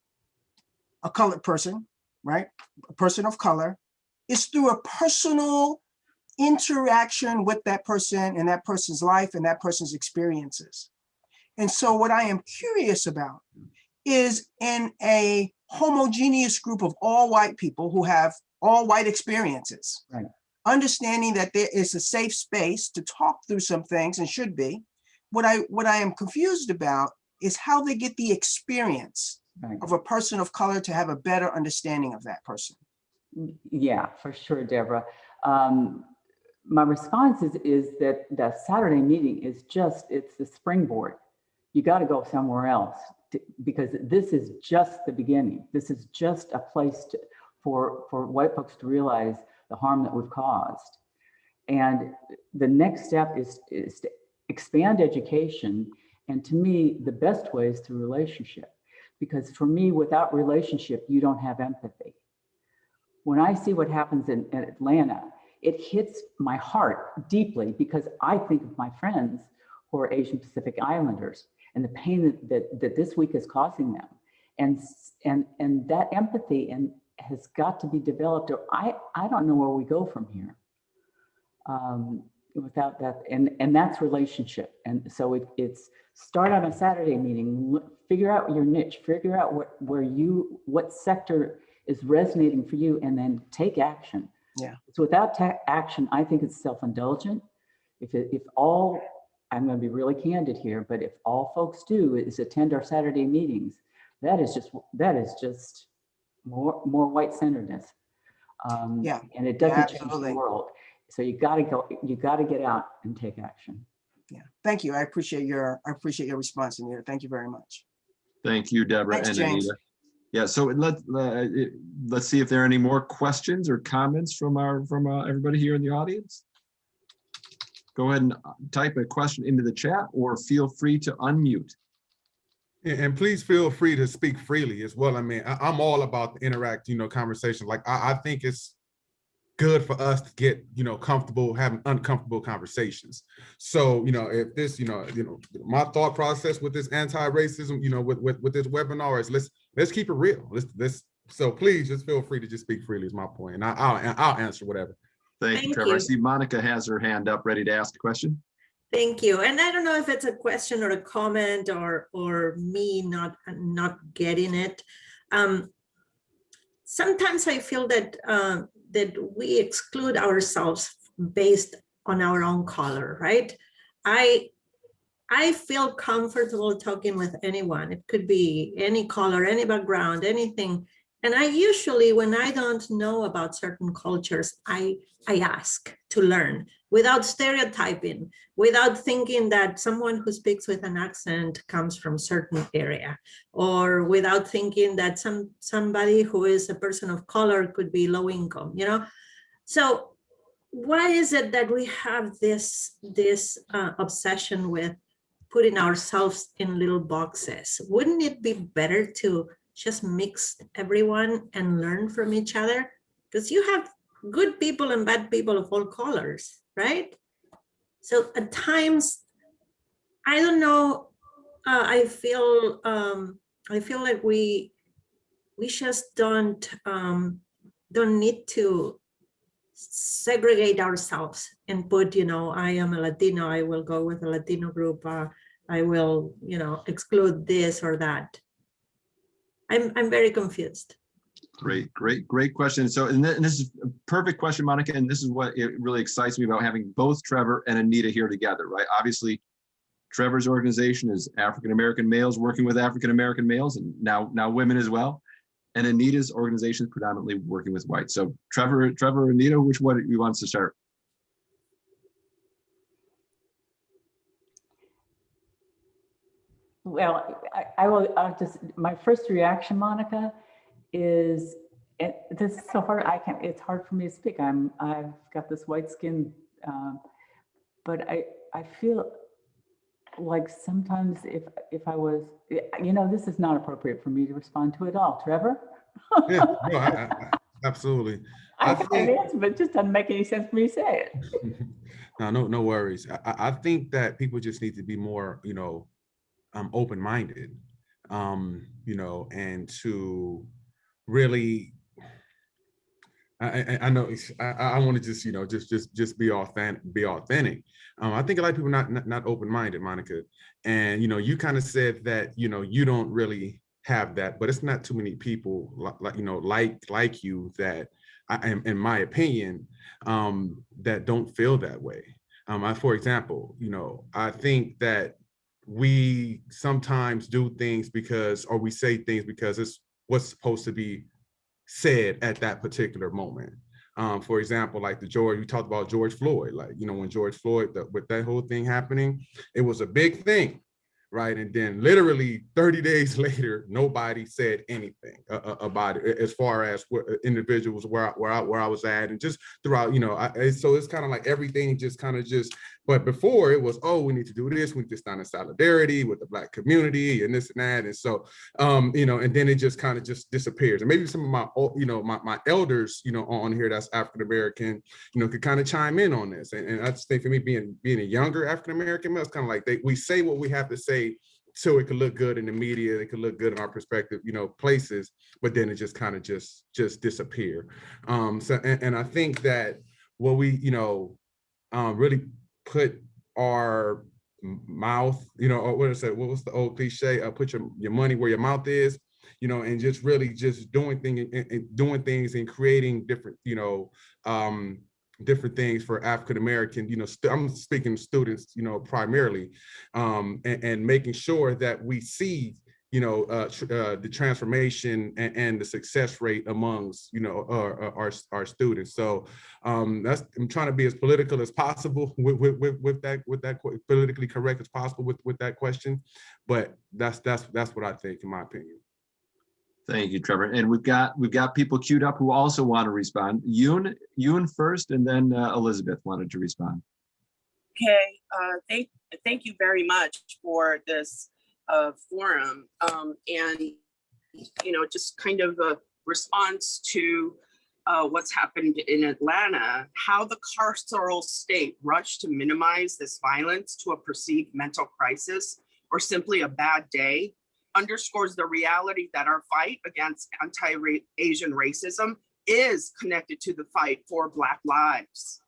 S6: a colored person, right? A person of color, is through a personal interaction with that person and that person's life and that person's experiences. And so what I am curious about is in a homogeneous group of all white people who have all white experiences.
S3: Right.
S6: Understanding that there is a safe space to talk through some things and should be. What I what I am confused about is how they get the experience
S3: Right.
S6: of a person of color to have a better understanding of that person.
S3: Yeah, for sure, Deborah. Um, my response is, is that the Saturday meeting is just, it's the springboard. You got to go somewhere else to- because this is just the beginning. This is just a place to, for, for white folks to realize the harm that we've caused. And the next step is, is to expand education. And to me, the best way is through relationship. Because for me, without relationship, you don't have empathy when I see what happens in, in Atlanta, it hits my heart deeply because I think of my friends who are Asian Pacific Islanders and the pain that, that, that this week is causing them. And, and, and that empathy and has got to be developed or I, I don't know where we go from here. Um, without that, and, and that's relationship. And so it, it's start on a Saturday meeting, look- figure out your niche, figure out what, where you, what sector is resonating for you and then take action.
S6: Yeah.
S3: So without action, I think it's self-indulgent. If, it- if all, I'm going to be really candid here, but if all folks do is attend our Saturday meetings, that is just, that is just more, more white centeredness. Um,
S6: Yeah,
S3: And it doesn't change the world. So you gotta go, you gotta get out and take action.
S6: Yeah, thank you. I appreciate your, I appreciate your response, Anita. Thank you very much.
S1: Thank you, Deborah
S6: Thanks,
S1: and
S6: James.
S1: Anita. Yeah, so let, uh, let's see if there are any more questions or comments from our, from uh, everybody here in the audience. Go ahead and uh, type a question into the chat or feel free to unmute.
S5: And, and please feel free to speak freely as well. I mean, I, I'm all about the interact, you know, conversation. Like I, I think it's good for us to get, you know, comfortable having uncomfortable conversations. So, you know, if this, you know, you know, my thought process with this anti-racism, you know, with, with, with this webinar is let's, let's keep it real. Let's, let's, so please just feel free to just speak freely is my. And I, I'll, I'll answer whatever.
S1: Thank you,
S7: Thank
S1: Trevor. I see Monica has her hand up, ready to ask a question.
S7: Thank you. And I don't know if it's a question or a comment or, or me not, not getting it. Um, Sometimes I feel that, uh, that we exclude ourselves based on our own color, right? I, I feel comfortable talking with anyone. It could be any color, any background, anything. And I usually, when I don't know about certain cultures, I, I ask to learn without stereotyping, without thinking that someone who speaks with an accent comes from certain area, or without thinking that some somebody who is a person of color could be low income, you know? So why is it that we have this, this uh, obsession with putting ourselves in little boxes? Wouldn't it be better to just mix everyone and learn from each other? Because you have good people and bad people of all colors, right? So at times, I don't know, uh, I feel, um, I feel like we, we just don't, um, don't need to segregate ourselves and put, you know, I am a Latino, I will go with a Latino group, uh, I will, you know, exclude this or that. I'm, I'm very confused.
S1: Great, great, great question. So, and thi- and this is a perfect question, Monica, and this is what it really excites me about having both Trevor and Anita here together, right? Obviously, Trevor's organization is African-American males working with African-American males and now, now women as well. And Anita's organization is predominantly working with whites. So Trevor, Trevor, Anita, which one you wants to start?
S3: Well, I, I will, I'll just, my first reaction, Monica, is, it, this is so hard, I can't, it's hard for me to speak. I'm, I've got this white skin. um, But I, I feel like sometimes if, if I was, you know, this is not appropriate for me to respond to at all. Trevor?
S5: Yeah, no, I- I- absolutely.
S3: I
S5: I
S3: an
S5: think-
S3: answer, but it just doesn't make any sense for me to say it.
S5: No, no, no worries. I, I I think that people just need to be more, you know, um, open-minded, um, you know, and to really I, I, know I, I want to just, you know, just, just, just be authentic, be authentic. Um, I think a lot of people not, not, not open-minded, Monica. And, you know, you kind of said that, you know, you don't really have that, but it's not too many people like, you know, like, like you that I am, in my opinion, um, that don't feel that way. Um, I, for example, you know, I think that we sometimes do things because, or we say things because it's what's supposed to be said at that particular moment. Um, for example, like the George, we talked about George Floyd, like, you know, when George Floyd, the, with that whole thing happening, it was a big thing, right? And then literally 30 days later, nobody said anything uh, uh, about it as far as what individuals where, I- where, I, where I was at and just throughout, you know, I, so it's kind of like everything just kind of just, but before it was, oh, we need to do this, we need to stand in solidarity with the black community and this and that. And so um, you know, and then it just kind of just disappears. And maybe some of my, you know, my, my elders, you know, on here that's African American, you know, could kind of chime in on this. And, and I just think for me, being being a younger African American male, it's kind of like they we say what we have to say so it could look good in the media, it could look good in our perspective, you know, places, but then it just kind of just just disappear. Um, so and, and I think that what we, you know, um, really put our mouth, you know, or what is it? What was the old cliche? Uh, put your, your money where your mouth is, you know, and just really just doing things and, doing things and creating different, you know, um, different things for African American, you know, st- I'm speaking students, you know, primarily, um, and, and making sure that we see, you know, uh, tr- uh, the transformation and, and the success rate amongst, you know, our, our, our students. So um, that's, I'm trying to be as political as possible with, with, with, with that, with that politically correct as possible with, with that question. But that's, that's, that's what I think, in my opinion.
S1: Thank you, Trevor. And we've got, we've got people queued up who also want to respond. Yoon, Yoon first, and then uh, Elizabeth wanted to respond.
S8: Okay, uh, thank, thank you very much for this uh, forum. Um, and, you know, just kind of a response to uh, what's happened in Atlanta, how the carceral state rushed to minimize this violence to a perceived mental crisis or simply a bad day underscores the reality that our fight against anti-Asian racism is connected to the fight for Black lives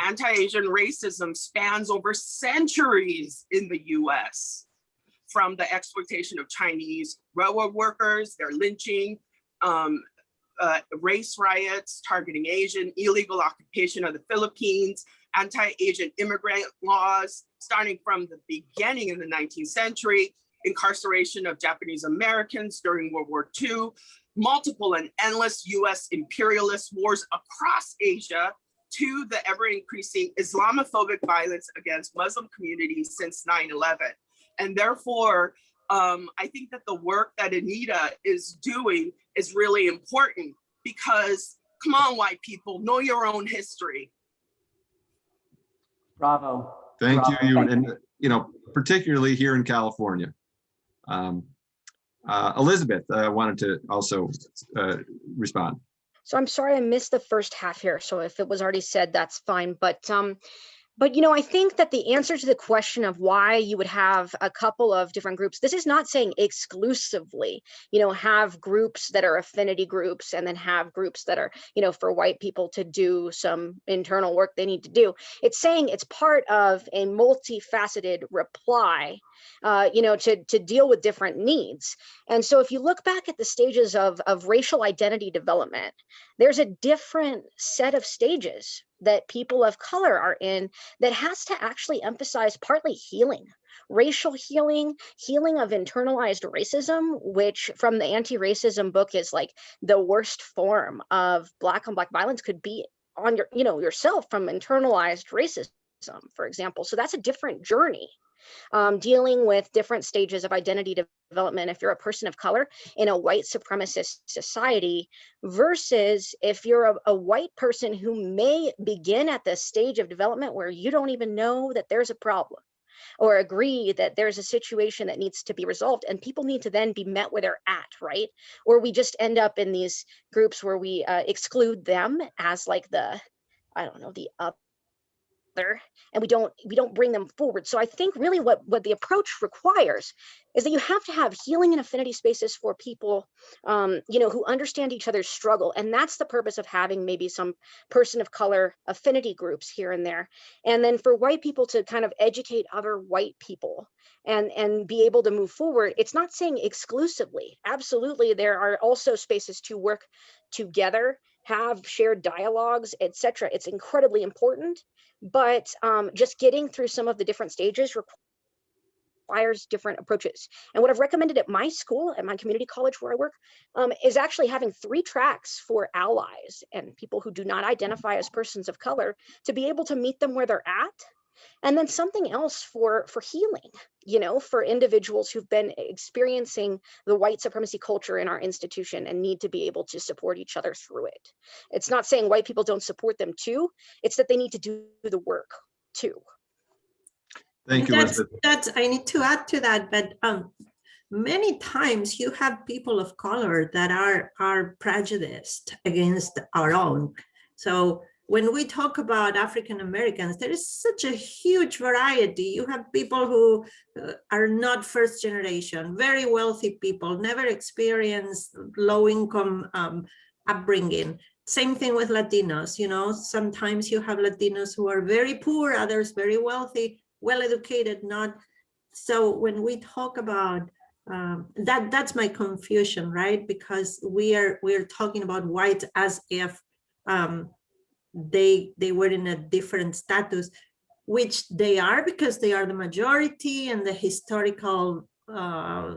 S8: anti-Asian racism spans over centuries in the US, from the exploitation of Chinese railroad workers, their lynching, um, uh, race riots targeting Asian, illegal occupation of the Philippines, anti-Asian immigrant laws, starting from the beginning in the 19th century, incarceration of Japanese Americans during World War II, multiple and endless US imperialist wars across Asia, to the ever increasing Islamophobic violence against Muslim communities since 9-11. And therefore, um, I think that the work that Anita is doing is really important because come on, white people, know your own history.
S3: Bravo.
S1: Thank you,
S3: Bravo.
S1: Yoon, and, you know, particularly here in California. Um, uh, Elizabeth uh, wanted to also uh, respond.
S9: So I'm sorry I missed the first half here. So if it was already said, that's fine. But um, but you know, I think that the answer to the question of why you would have a couple of different groups, this is not saying exclusively, you know, have groups that are affinity groups and then have groups that are, you know, for white people to do some internal work they need to do. It's saying it's part of a multifaceted reply, uh, you know, to, to deal with different needs. And so if you look back at the stages of, of racial identity development, there's a different set of stages that people of color are in that has to actually emphasize partly healing racial healing healing of internalized racism which from the anti-racism book is like the worst form of black on black violence could be on your you know yourself from internalized racism for example so that's a different journey um, dealing with different stages of identity development if you're a person of color in a white supremacist society versus if you're a, a white person who may begin at the stage of development where you don't even know that there's a problem or agree that there's a situation that needs to be resolved and people need to then be met where they're at right? Or we just end up in these groups where we uh, exclude them as like the i don't know the and we don't we don't bring them forward. So i think really what what the approach requires is that you have to have healing and affinity spaces for people um, you know who understand each other's struggle. And that's the purpose of having maybe some person of color affinity groups here and there. And then for white people to kind of educate other white people and and be able to move forward it's not saying exclusively. Absolutely there are also spaces to work together have shared dialogues etc it's incredibly important but um, just getting through some of the different stages requires different approaches. And what I've recommended at my school, at my community college where I work, um, is actually having three tracks for allies and people who do not identify as persons of color to be able to meet them where they're at and then something else for for healing you know for individuals who've been experiencing the white supremacy culture in our institution and need to be able to support each other through it. It's not saying white people don't support them too it's that they need to do the work too.
S1: Thank you
S7: that's, that's i need to add to that but um many times you have people of color that are are prejudiced against our own. So when we talk about African Americans, there is such a huge variety. You have people who uh, are not first generation, very wealthy people, never experienced low income um, upbringing. Same thing with Latinos, you know, sometimes you have Latinos who are very poor, others very wealthy, well educated, not. So when we talk about um, that, that's my confusion, right? Because we are we're talking about white as if um, they they were in a different status which they are because they are the majority and the historical uh,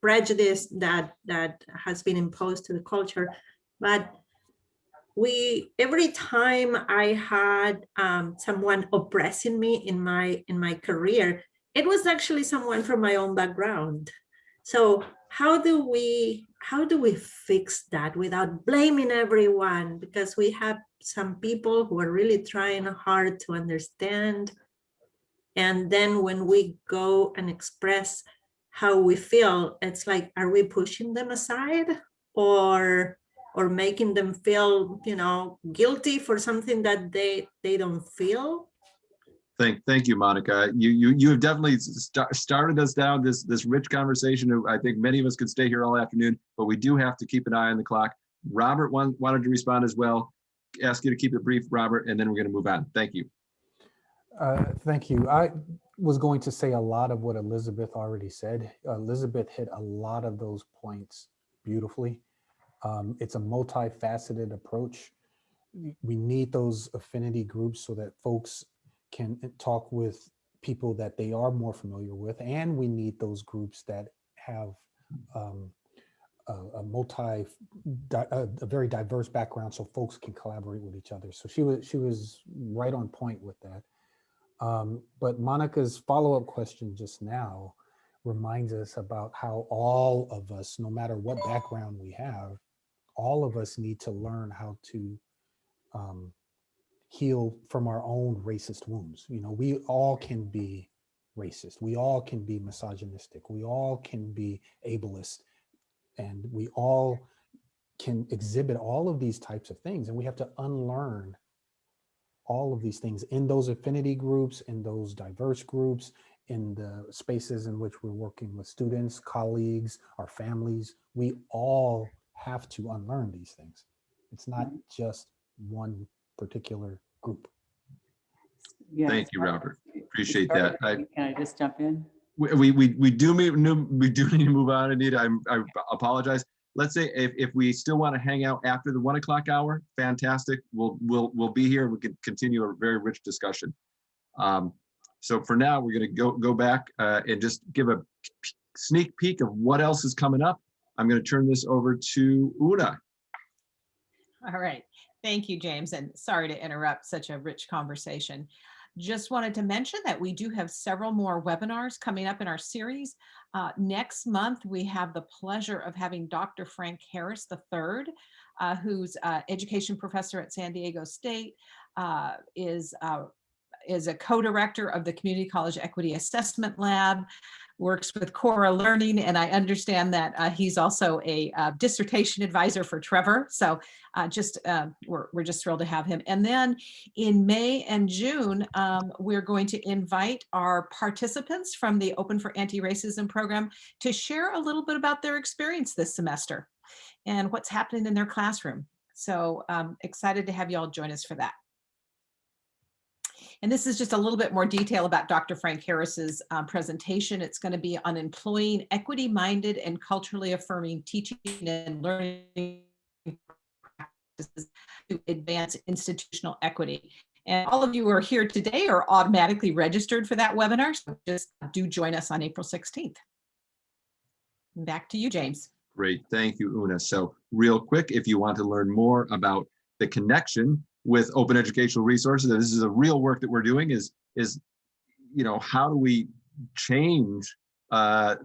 S7: prejudice that that has been imposed to the culture. But we every time i had um, someone oppressing me in my in my career it was actually someone from my own background. So how do we how do we fix that without blaming everyone because we have some people who are really trying hard to understand. And then when we go and express how we feel, it's like, are we pushing them aside or or making them feel, you know, guilty for something that they they don't feel?
S1: Thank, thank you, Monica. You you you have definitely st started us down this this rich conversation. I think many of us could stay here all afternoon, but we do have to keep an eye on the clock. Robert want, wanted to respond as well ask you to keep it brief, Robert, and then we're going to move on. Thank you.
S10: Uh, thank you. I was going to say a lot of what Elizabeth already said. Elizabeth hit a lot of those points beautifully. Um, it's a multifaceted approach. We need those affinity groups so that folks can talk with people that they are more familiar with, and we need those groups that have um, a, a multi, a, a, very diverse background so folks can collaborate with each other. So she was, she was right on point with that. Um, but Monica's follow-up question just now reminds us about how all of us, no matter what background we have, all of us need to learn how to um, heal from our own racist wounds. You know, we all can be racist. We all can be misogynistic. We all can be ableist and we all can exhibit all of these types of things and we have to unlearn all of these things in those affinity groups, in those diverse groups, in the spaces in which we're working with students, colleagues, our families, we all have to unlearn these things. It's not mm-hmm. just one particular group.
S1: Yeah, Thank you, Robert. Appreciate that. I,
S3: can I just jump in?
S1: we we we do we do need to move on, Anita. I, I apologize. Let's say if, if we still want to hang out after the one o'clock hour, fantastic. We'll we'll we'll be here. We can continue a very rich discussion. Um, so for now, we're going to go go back uh, and just give a sneak peek of what else is coming up. I'm going to turn this over to Una.
S2: All right. Thank you, James. And sorry to interrupt such a rich conversation. Just wanted to mention that we do have several more webinars coming up in our series. Uh, next month, we have the pleasure of having Dr. Frank Harris III, uh, who's uh, education professor at San Diego State, uh, is uh, is a co-director of the Community College Equity Assessment Lab, works with CORA Learning, and I understand that uh, he's also a uh, dissertation advisor for Trevor. So uh, just uh, we're, we're just thrilled to have him. And then in May and June, um, we're going to invite our participants from the Open for Anti-Racism program to share a little bit about their experience this semester and what's happening in their classroom. So um, excited to have you all join us for that. And this is just a little bit more detail about Dr. Frank Harris's uh, presentation. It's going to be on employing equity-minded and culturally affirming teaching and learning practices to advance institutional equity. And all of you who are here today are automatically registered for that webinar, so just do join us on April 16th. Back to you, James.
S1: Great, thank you, Una. So real quick, if you want to learn more about the connection with open educational resources, and this is a real work that we're doing is, is, you know, how do we change uh,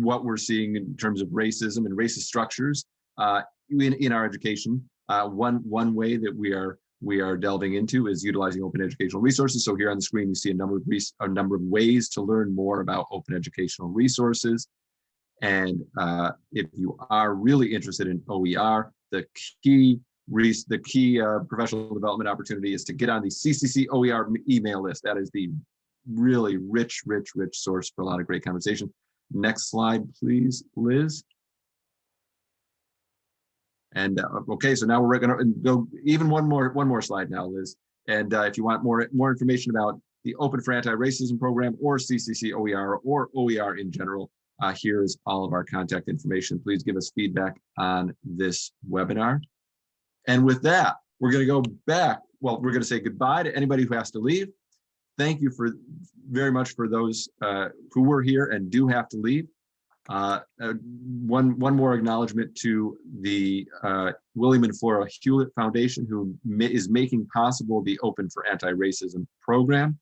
S1: what we're seeing in terms of racism and racist structures uh, in, in our education. Uh, one, one way that we are we are delving into is utilizing open educational resources. So here on the screen, you see a number of a number of ways to learn more about open educational resources. And uh, if you are really interested in OER, the key the key uh, professional development opportunity is to get on the CCC OER email list. That is the really rich, rich, rich source for a lot of great conversation. Next slide, please, Liz. And uh, okay, so now we're going to go even one more one more slide now, Liz. And uh, if you want more more information about the Open for Anti-Racism program or CCC OER or OER in general, uh, here's all of our contact information. Please give us feedback on this webinar. And with that, we're going to go back. Well, we're going to say goodbye to anybody who has to leave. Thank you for very much for those uh, who were here and do have to leave. Uh, uh, one one more acknowledgement to the uh, William and Flora Hewlett Foundation, who is making possible the Open for Anti-Racism program.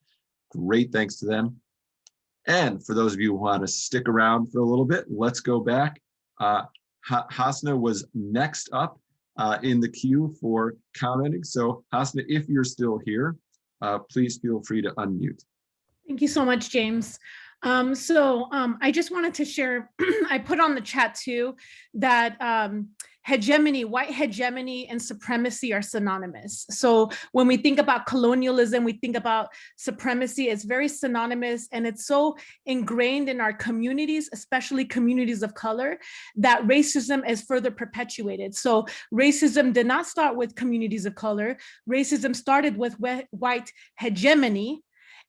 S1: Great thanks to them. And for those of you who want to stick around for a little bit, let's go back. Uh, Hasna was next up uh, in the queue for commenting. So Hasna, if you're still here, uh, please feel free to unmute.
S11: Thank you so much, James. Um, so um, I just wanted to share, I put on the chat too, that um, hegemony, white hegemony and supremacy are synonymous. So when we think about colonialism, we think about supremacy, it's very synonymous and it's so ingrained in our communities, especially communities of color, that racism is further perpetuated. So racism did not start with communities of color. Racism started with white hegemony,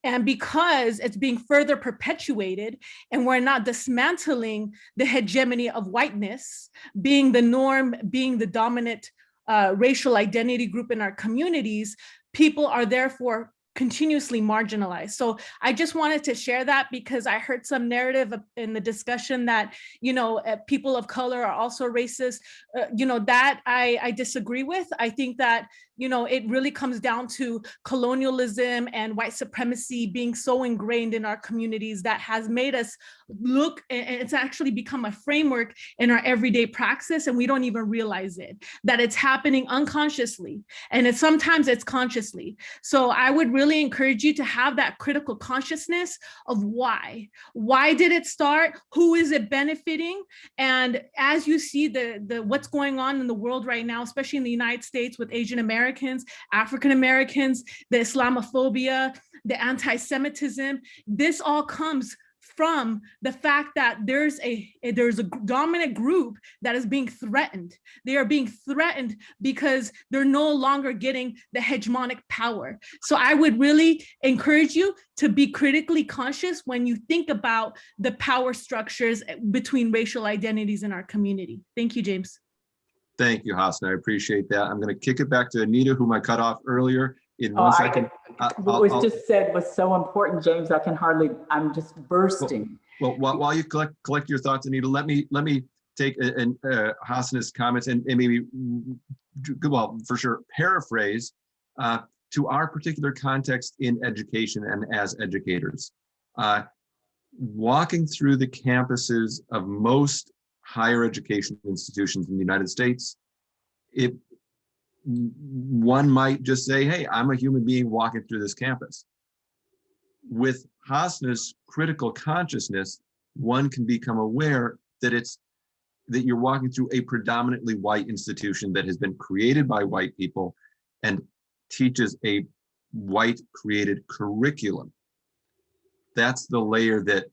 S11: and because it's being further perpetuated and we're not dismantling the hegemony of whiteness, being the norm, being the dominant uh, racial identity group in our communities, people are therefore continuously marginalized. So I just wanted to share that because I heard some narrative in the discussion that, you know, uh, people of color are also racist. Uh, you know, that I, I disagree with. I think that, you know, it really comes down to colonialism and white supremacy being so ingrained in our communities that has made us look, and it's actually become a framework in our everyday praxis and we don't even realize it, that it's happening unconsciously and it's sometimes it's consciously. So I would really encourage you to have that critical consciousness of why. Why did it start? Who is it benefiting? And as you see the, the what's going on in the world right now, especially in the United States with Asian Americans, African Americans, the Islamophobia, the anti-Semitism, this all comes from the fact that there's a, there's a dominant group that is being threatened. They are being threatened because they're no longer getting the hegemonic power. So I would really encourage you to be critically conscious when you think about the power structures eh, between racial identities in our community. Thank you, James.
S1: Thank you, Hassan. I appreciate that. I'm going to kick it back to Anita, whom I cut off earlier in
S3: Oh,
S1: one second. I-
S3: What
S1: I'll-
S3: was
S1: I'll-
S3: just said was so important, James. I can hardly, I'm just bursting.
S1: Well, while, while you collect, collect your thoughts, Anita, let me, let me take a- an, uh, Hassan's comments and, and maybe, mm, well, for sure, paraphrase uh, to our particular context in education and as educators. Uh, Walking through the campuses of most higher education institutions in the United States, it, one might just say, hey, I'm a human being walking through this campus. with Hasna's critical consciousness, one can become aware that it's that you're walking through a predominantly white institution that has been created by white people and teaches a white created curriculum. That's the layer that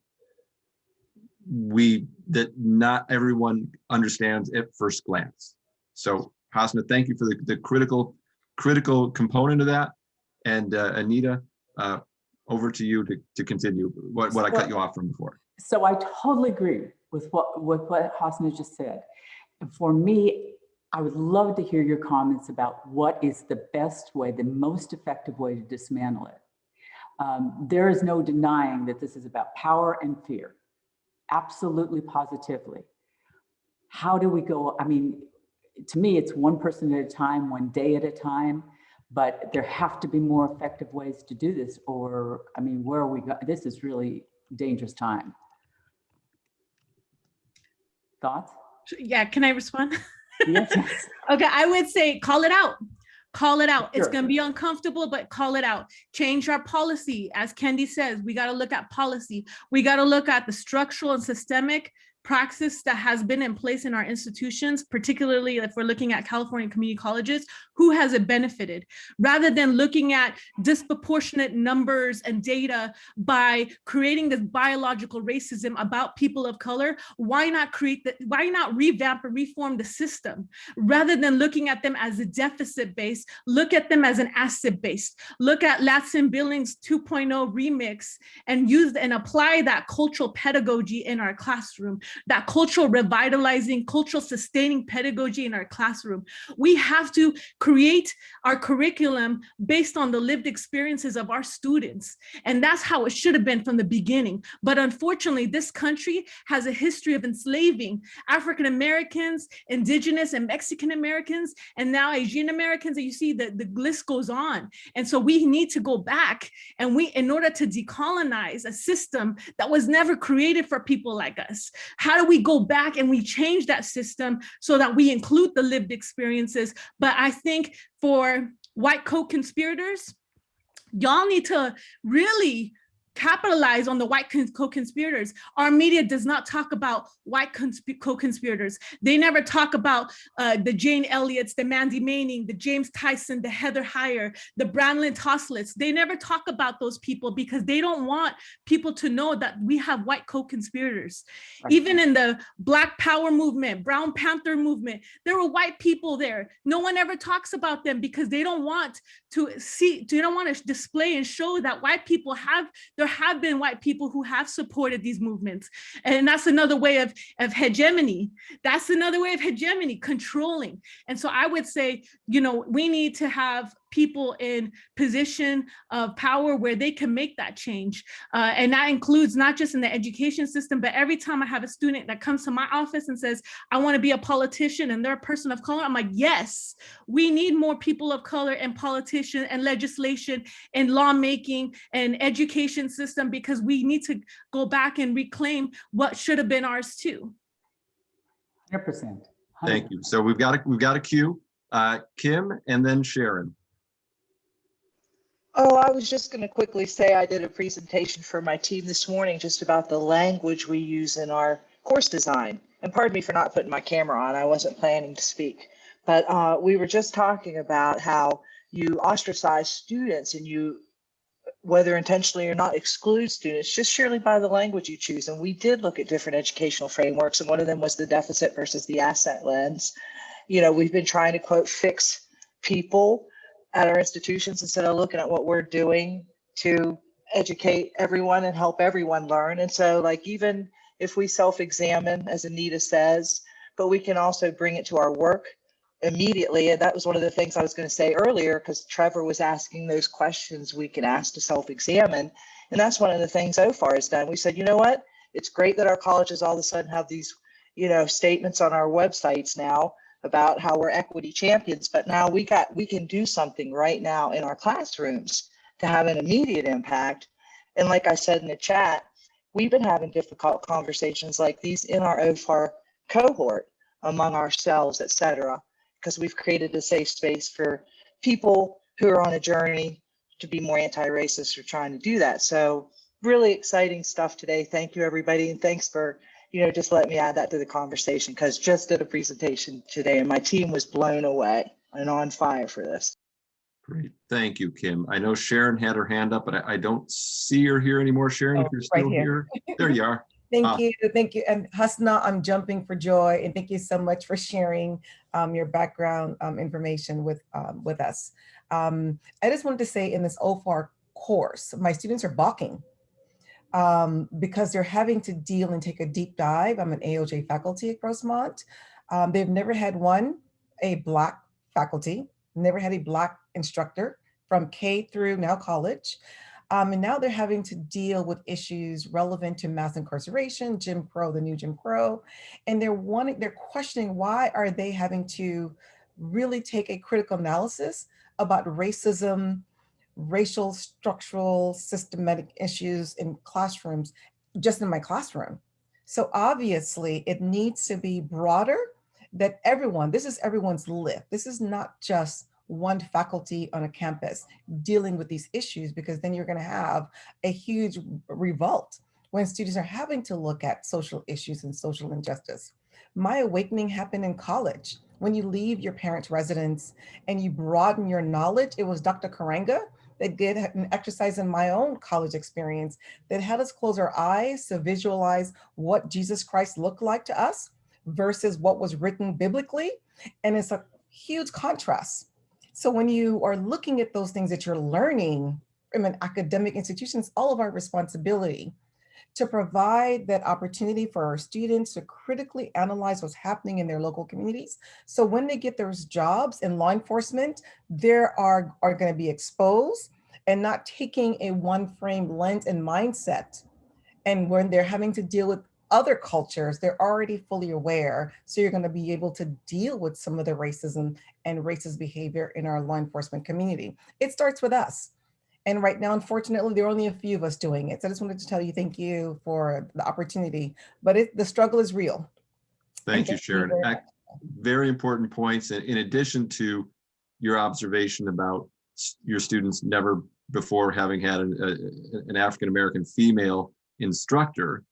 S1: we, that not everyone understands at first glance. So Hasna, thank you for the, the critical, critical component of that. And uh, Anita, uh, over to you to, to continue what, what I cut you off from before.
S3: So I totally agree with what, with what Hasna just said. And for me, I would love to hear your comments about what is the best way, the most effective way to dismantle it. Um, there is no denying that this is about power and fear. Absolutely positively. How do we go? I mean, to me, it's one person at a time, one day at a time, but there have to be more effective ways to do this or, I mean, where are we go? This is really dangerous time. Thoughts?
S11: Yeah, can I respond?
S3: Yes, yes.
S11: Okay, I would say call it out. Call it out. It's gonna be uncomfortable, but call it out. Change our policy. As Kendi says, we gotta look at policy. We gotta look at the structural and systemic praxis that has been in place in our institutions, particularly if we're looking at California community colleges, who has it benefited? Rather than looking at disproportionate numbers and data by creating this biological racism about people of color, why not create the, why not revamp or reform the system? Rather than looking at them as a deficit base, look at them as an asset based. Look at Ladson-Billings 2.0 remix and use and apply that cultural pedagogy in our classroom that cultural revitalizing, cultural sustaining pedagogy in our classroom. We have to create our curriculum based on the lived experiences of our students. And that's how it should have been from the beginning. But unfortunately, this country has a history of enslaving African Americans, Indigenous and Mexican Americans, and now Asian Americans. And you see that the list goes on. And so we need to go back and we, in order to decolonize a system that was never created for people like us, how do we go back and we change that system so that we include the lived experiences? But I think for white co-conspirators, y'all need to really capitalize on the white co-conspirators. Our media does not talk about white co-conspirators. They never talk about uh, the Jane Elliott's, the Mandy Manning, the James Tyson, the Heather Heyer, the Branlin Toslets. They never talk about those people because they don't want people to know that we have white co-conspirators. Even in the Black Power movement, Brown Panther movement, there were white people there. No one ever talks about them because they don't want to see, they don't want to display and show that white people have, there have been white people who have supported these movements. And that's another way of, of hegemony. That's another way of hegemony, controlling. And so I would say, you know, we need to have people in position of power where they can make that change. Uh, and that includes not just in the education system, but every time I have a student that comes to my office and says, I want to be a politician and they're a person of color, I'm like, yes, we need more people of color in politician and legislation and lawmaking and education system because we need to go back and reclaim what should have been ours too.
S3: 100%.
S1: Thank you. So we've got a, we've got a queue. Uh, Kim and then Sharon.
S12: Oh, I was just going to quickly say I did a presentation for my team this morning just about the language we use in our course design. And pardon me for not putting my camera on. I wasn't planning to speak. But uh, we were just talking about how you ostracize students and you, whether intentionally or not, exclude students just surely by the language you choose. And we did look at different educational frameworks, and one of them was the deficit versus the asset lens. You know, we've been trying to quote fix people at our institutions instead of looking at what we're doing to educate everyone and help everyone learn. And so like even if we self-examine, as Anita says, but we can also bring it to our work immediately. And that was one of the things I was going to say earlier, because Trevor was asking those questions we can ask to self-examine. And that's one of the things OFAR has done. We said, you know what? It's great that our colleges all of a sudden have these, you know, statements on our websites now about how we're equity champions, but now we got we can do something right now in our classrooms to have an immediate impact. And like I said in the chat, we've been having difficult conversations like these in our OFAR cohort among ourselves, et cetera, because we've created a safe space for people who are on a journey to be more anti-racist or trying to do that. So really exciting stuff today. Thank you, everybody. And thanks for, you know, just let me add that to the conversation because just did a presentation today and my team was blown away and on fire for this.
S1: Great. Thank you, Kim. I know Sharon had her hand up, but I, I don't see her here anymore. Sharon, if
S13: Oh,
S1: you're
S13: right
S1: still
S13: here.
S1: here. There you are.
S13: Thank
S1: Ah.
S13: you, thank you. And Hasna, I'm jumping for joy and thank you so much for sharing um, your background um, information with, um, with us. Um, I just wanted to say in this OFAR course, my students are balking um, because they're having to deal and take a deep dive. I'm an AOJ faculty at Grossmont. Um, they've never had one, a Black faculty, never had a Black instructor from K through now college. Um, and now they're having to deal with issues relevant to mass incarceration, Jim Crow, the new Jim Crow, and they're wanting, they're questioning why are they having to really take a critical analysis about racism, racial, structural, systematic issues in classrooms, just in my classroom. So obviously it needs to be broader that everyone, this is everyone's lift. This is not just one faculty on a campus dealing with these issues because then you're going to have a huge revolt when students are having to look at social issues and social injustice. My awakening happened in college. When you leave your parents' residence and you broaden your knowledge, it was Dr. Karenga that did an exercise in my own college experience that had us close our eyes to visualize what Jesus Christ looked like to us versus what was written biblically. And it's a huge contrast. So when you are looking at those things that you're learning from an academic institution, it's all of our responsibility to provide that opportunity for our students to critically analyze what's happening in their local communities. So when they get those jobs in law enforcement, they are, are going to be exposed and not taking a one frame lens and mindset. And when they're having to deal with other cultures, they're already fully aware. So you're going to be able to deal with some of the racism and racist behavior in our law enforcement community. It starts with us. And right now, unfortunately, there are only a few of us doing it. So I just wanted to tell you, thank you for the opportunity, but it, the struggle is real.
S1: Thank you,
S13: thank you
S1: Sharon.
S13: very
S1: Very important points. In in addition to your observation about your students never before having had an, a- an African-American female instructor,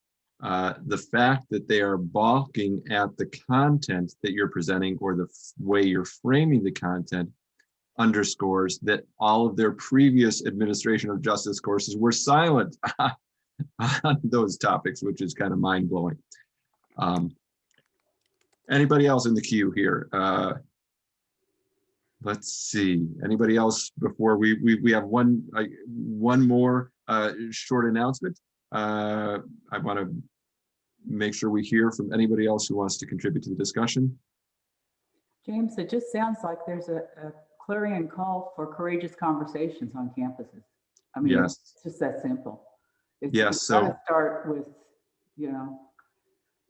S1: uh, the fact that they are balking at the content that you're presenting or the way you're framing the content underscores that all of their previous administration of justice courses were silent on those topics, which is kind of mind blowing. Um, anybody else in the queue here? Uh, let's see. Anybody else before we we we have one uh, one more uh, short announcement. Uh, I want to make sure we hear from anybody else who wants to contribute to the discussion.
S3: James, it just sounds like there's a, a clarion call for courageous conversations on campuses. I mean,
S1: Yes.
S3: it's just that simple. It's
S1: Yes,
S3: it's gotta
S1: so-
S3: Start with, you know.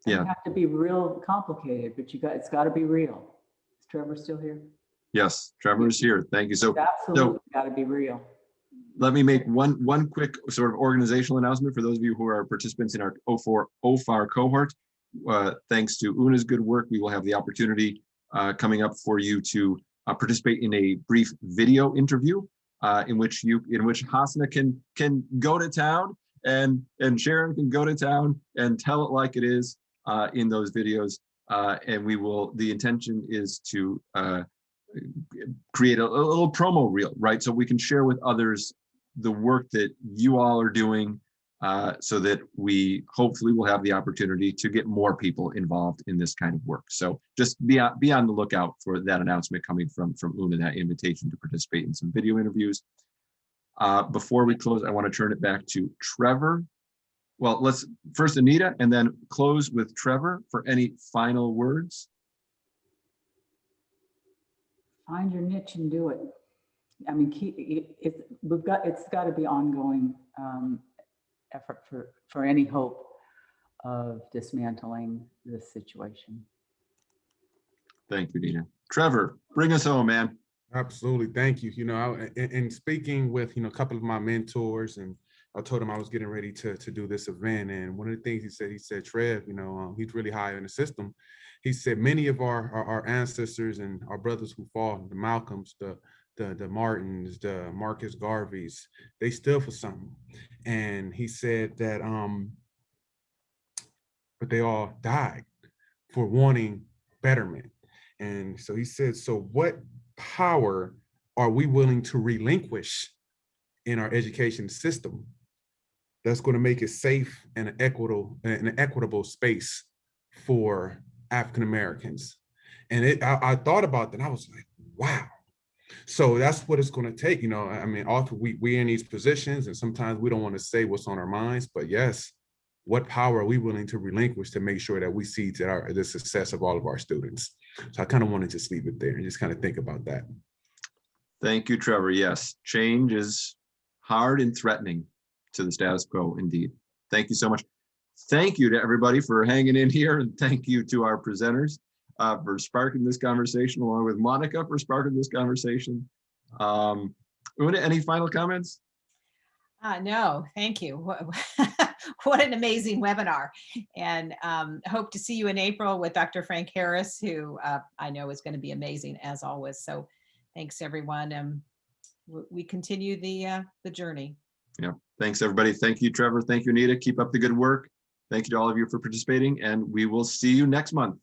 S3: it
S1: Yeah.
S3: Have to be real complicated, but you got, it's got to be real. Is Trevor still here?
S1: Yes, Trevor is here. Thank you. So
S3: It's Absolutely got to be real.
S1: let me make one one quick sort of organizational announcement for those of you who are participants in our 04 OFAR cohort. Uh, thanks to Una's good work, we will have the opportunity uh, coming up for you to uh, participate in a brief video interview uh, in which you in which Hasna can can go to town and and Sharon can go to town and tell it like it is uh, in those videos. Uh, and we will. The intention is to uh, create a, a little promo reel, right? So we can share with others the work that you all are doing uh, so that we hopefully will have the opportunity to get more people involved in this kind of work. So just be on, be on the lookout for that announcement coming from, from Una, that invitation to participate in some video interviews. Uh, before we close, I want to turn it back to Trevor. Well, let's first Anita and then close with Trevor for any final words.
S3: Find your niche and do it. I mean, keep, it, it's, we've got, it's got to be ongoing um, effort for, for any hope of dismantling this situation.
S1: Thank you, Nina. Trevor, bring us home, man.
S5: Absolutely. Thank you. You know, I, in, in speaking with, you know, a couple of my mentors and I told him I was getting ready to, to do this event. And one of the things he said, he said, Trev, you know, um, he's really high in the system. He said, many of our, our, our ancestors and our brothers who fought, the Malcolms, the, the, the Martins, the Marcus Garveys, they stood for something. And he said that, um, but they all died for wanting betterment. And so he said, so what power are we willing to relinquish in our education system that's going to make it safe and an equitable, an equitable space for African Americans? And it, I, I thought about that. I was like, wow. So that's what it's going to take. You know, I mean, often we we in these positions, and sometimes we don't want to say what's on our minds. But yes, what power are we willing to relinquish to make sure that we see to our the success of all of our students? So I kind of want to just leave it there and just kind of think about that.
S1: Thank you, Trevor. Yes, change is hard and threatening to the status quo indeed. Thank you so much. Thank you to everybody for hanging in here and thank you to our presenters uh, for sparking this conversation along with Monica for sparking this conversation. Um, Una, any final comments?
S2: Uh, no, thank you. What, an amazing webinar. And um, hope to see you in April with Dr. Frank Harris, who uh, I know is going to be amazing as always. So thanks everyone. Um, we continue the uh, the journey.
S1: Yeah, thanks everybody. Thank you, Trevor. Thank you, Anita. Keep up the good work. Thank you to all of you for participating and we will see you next month.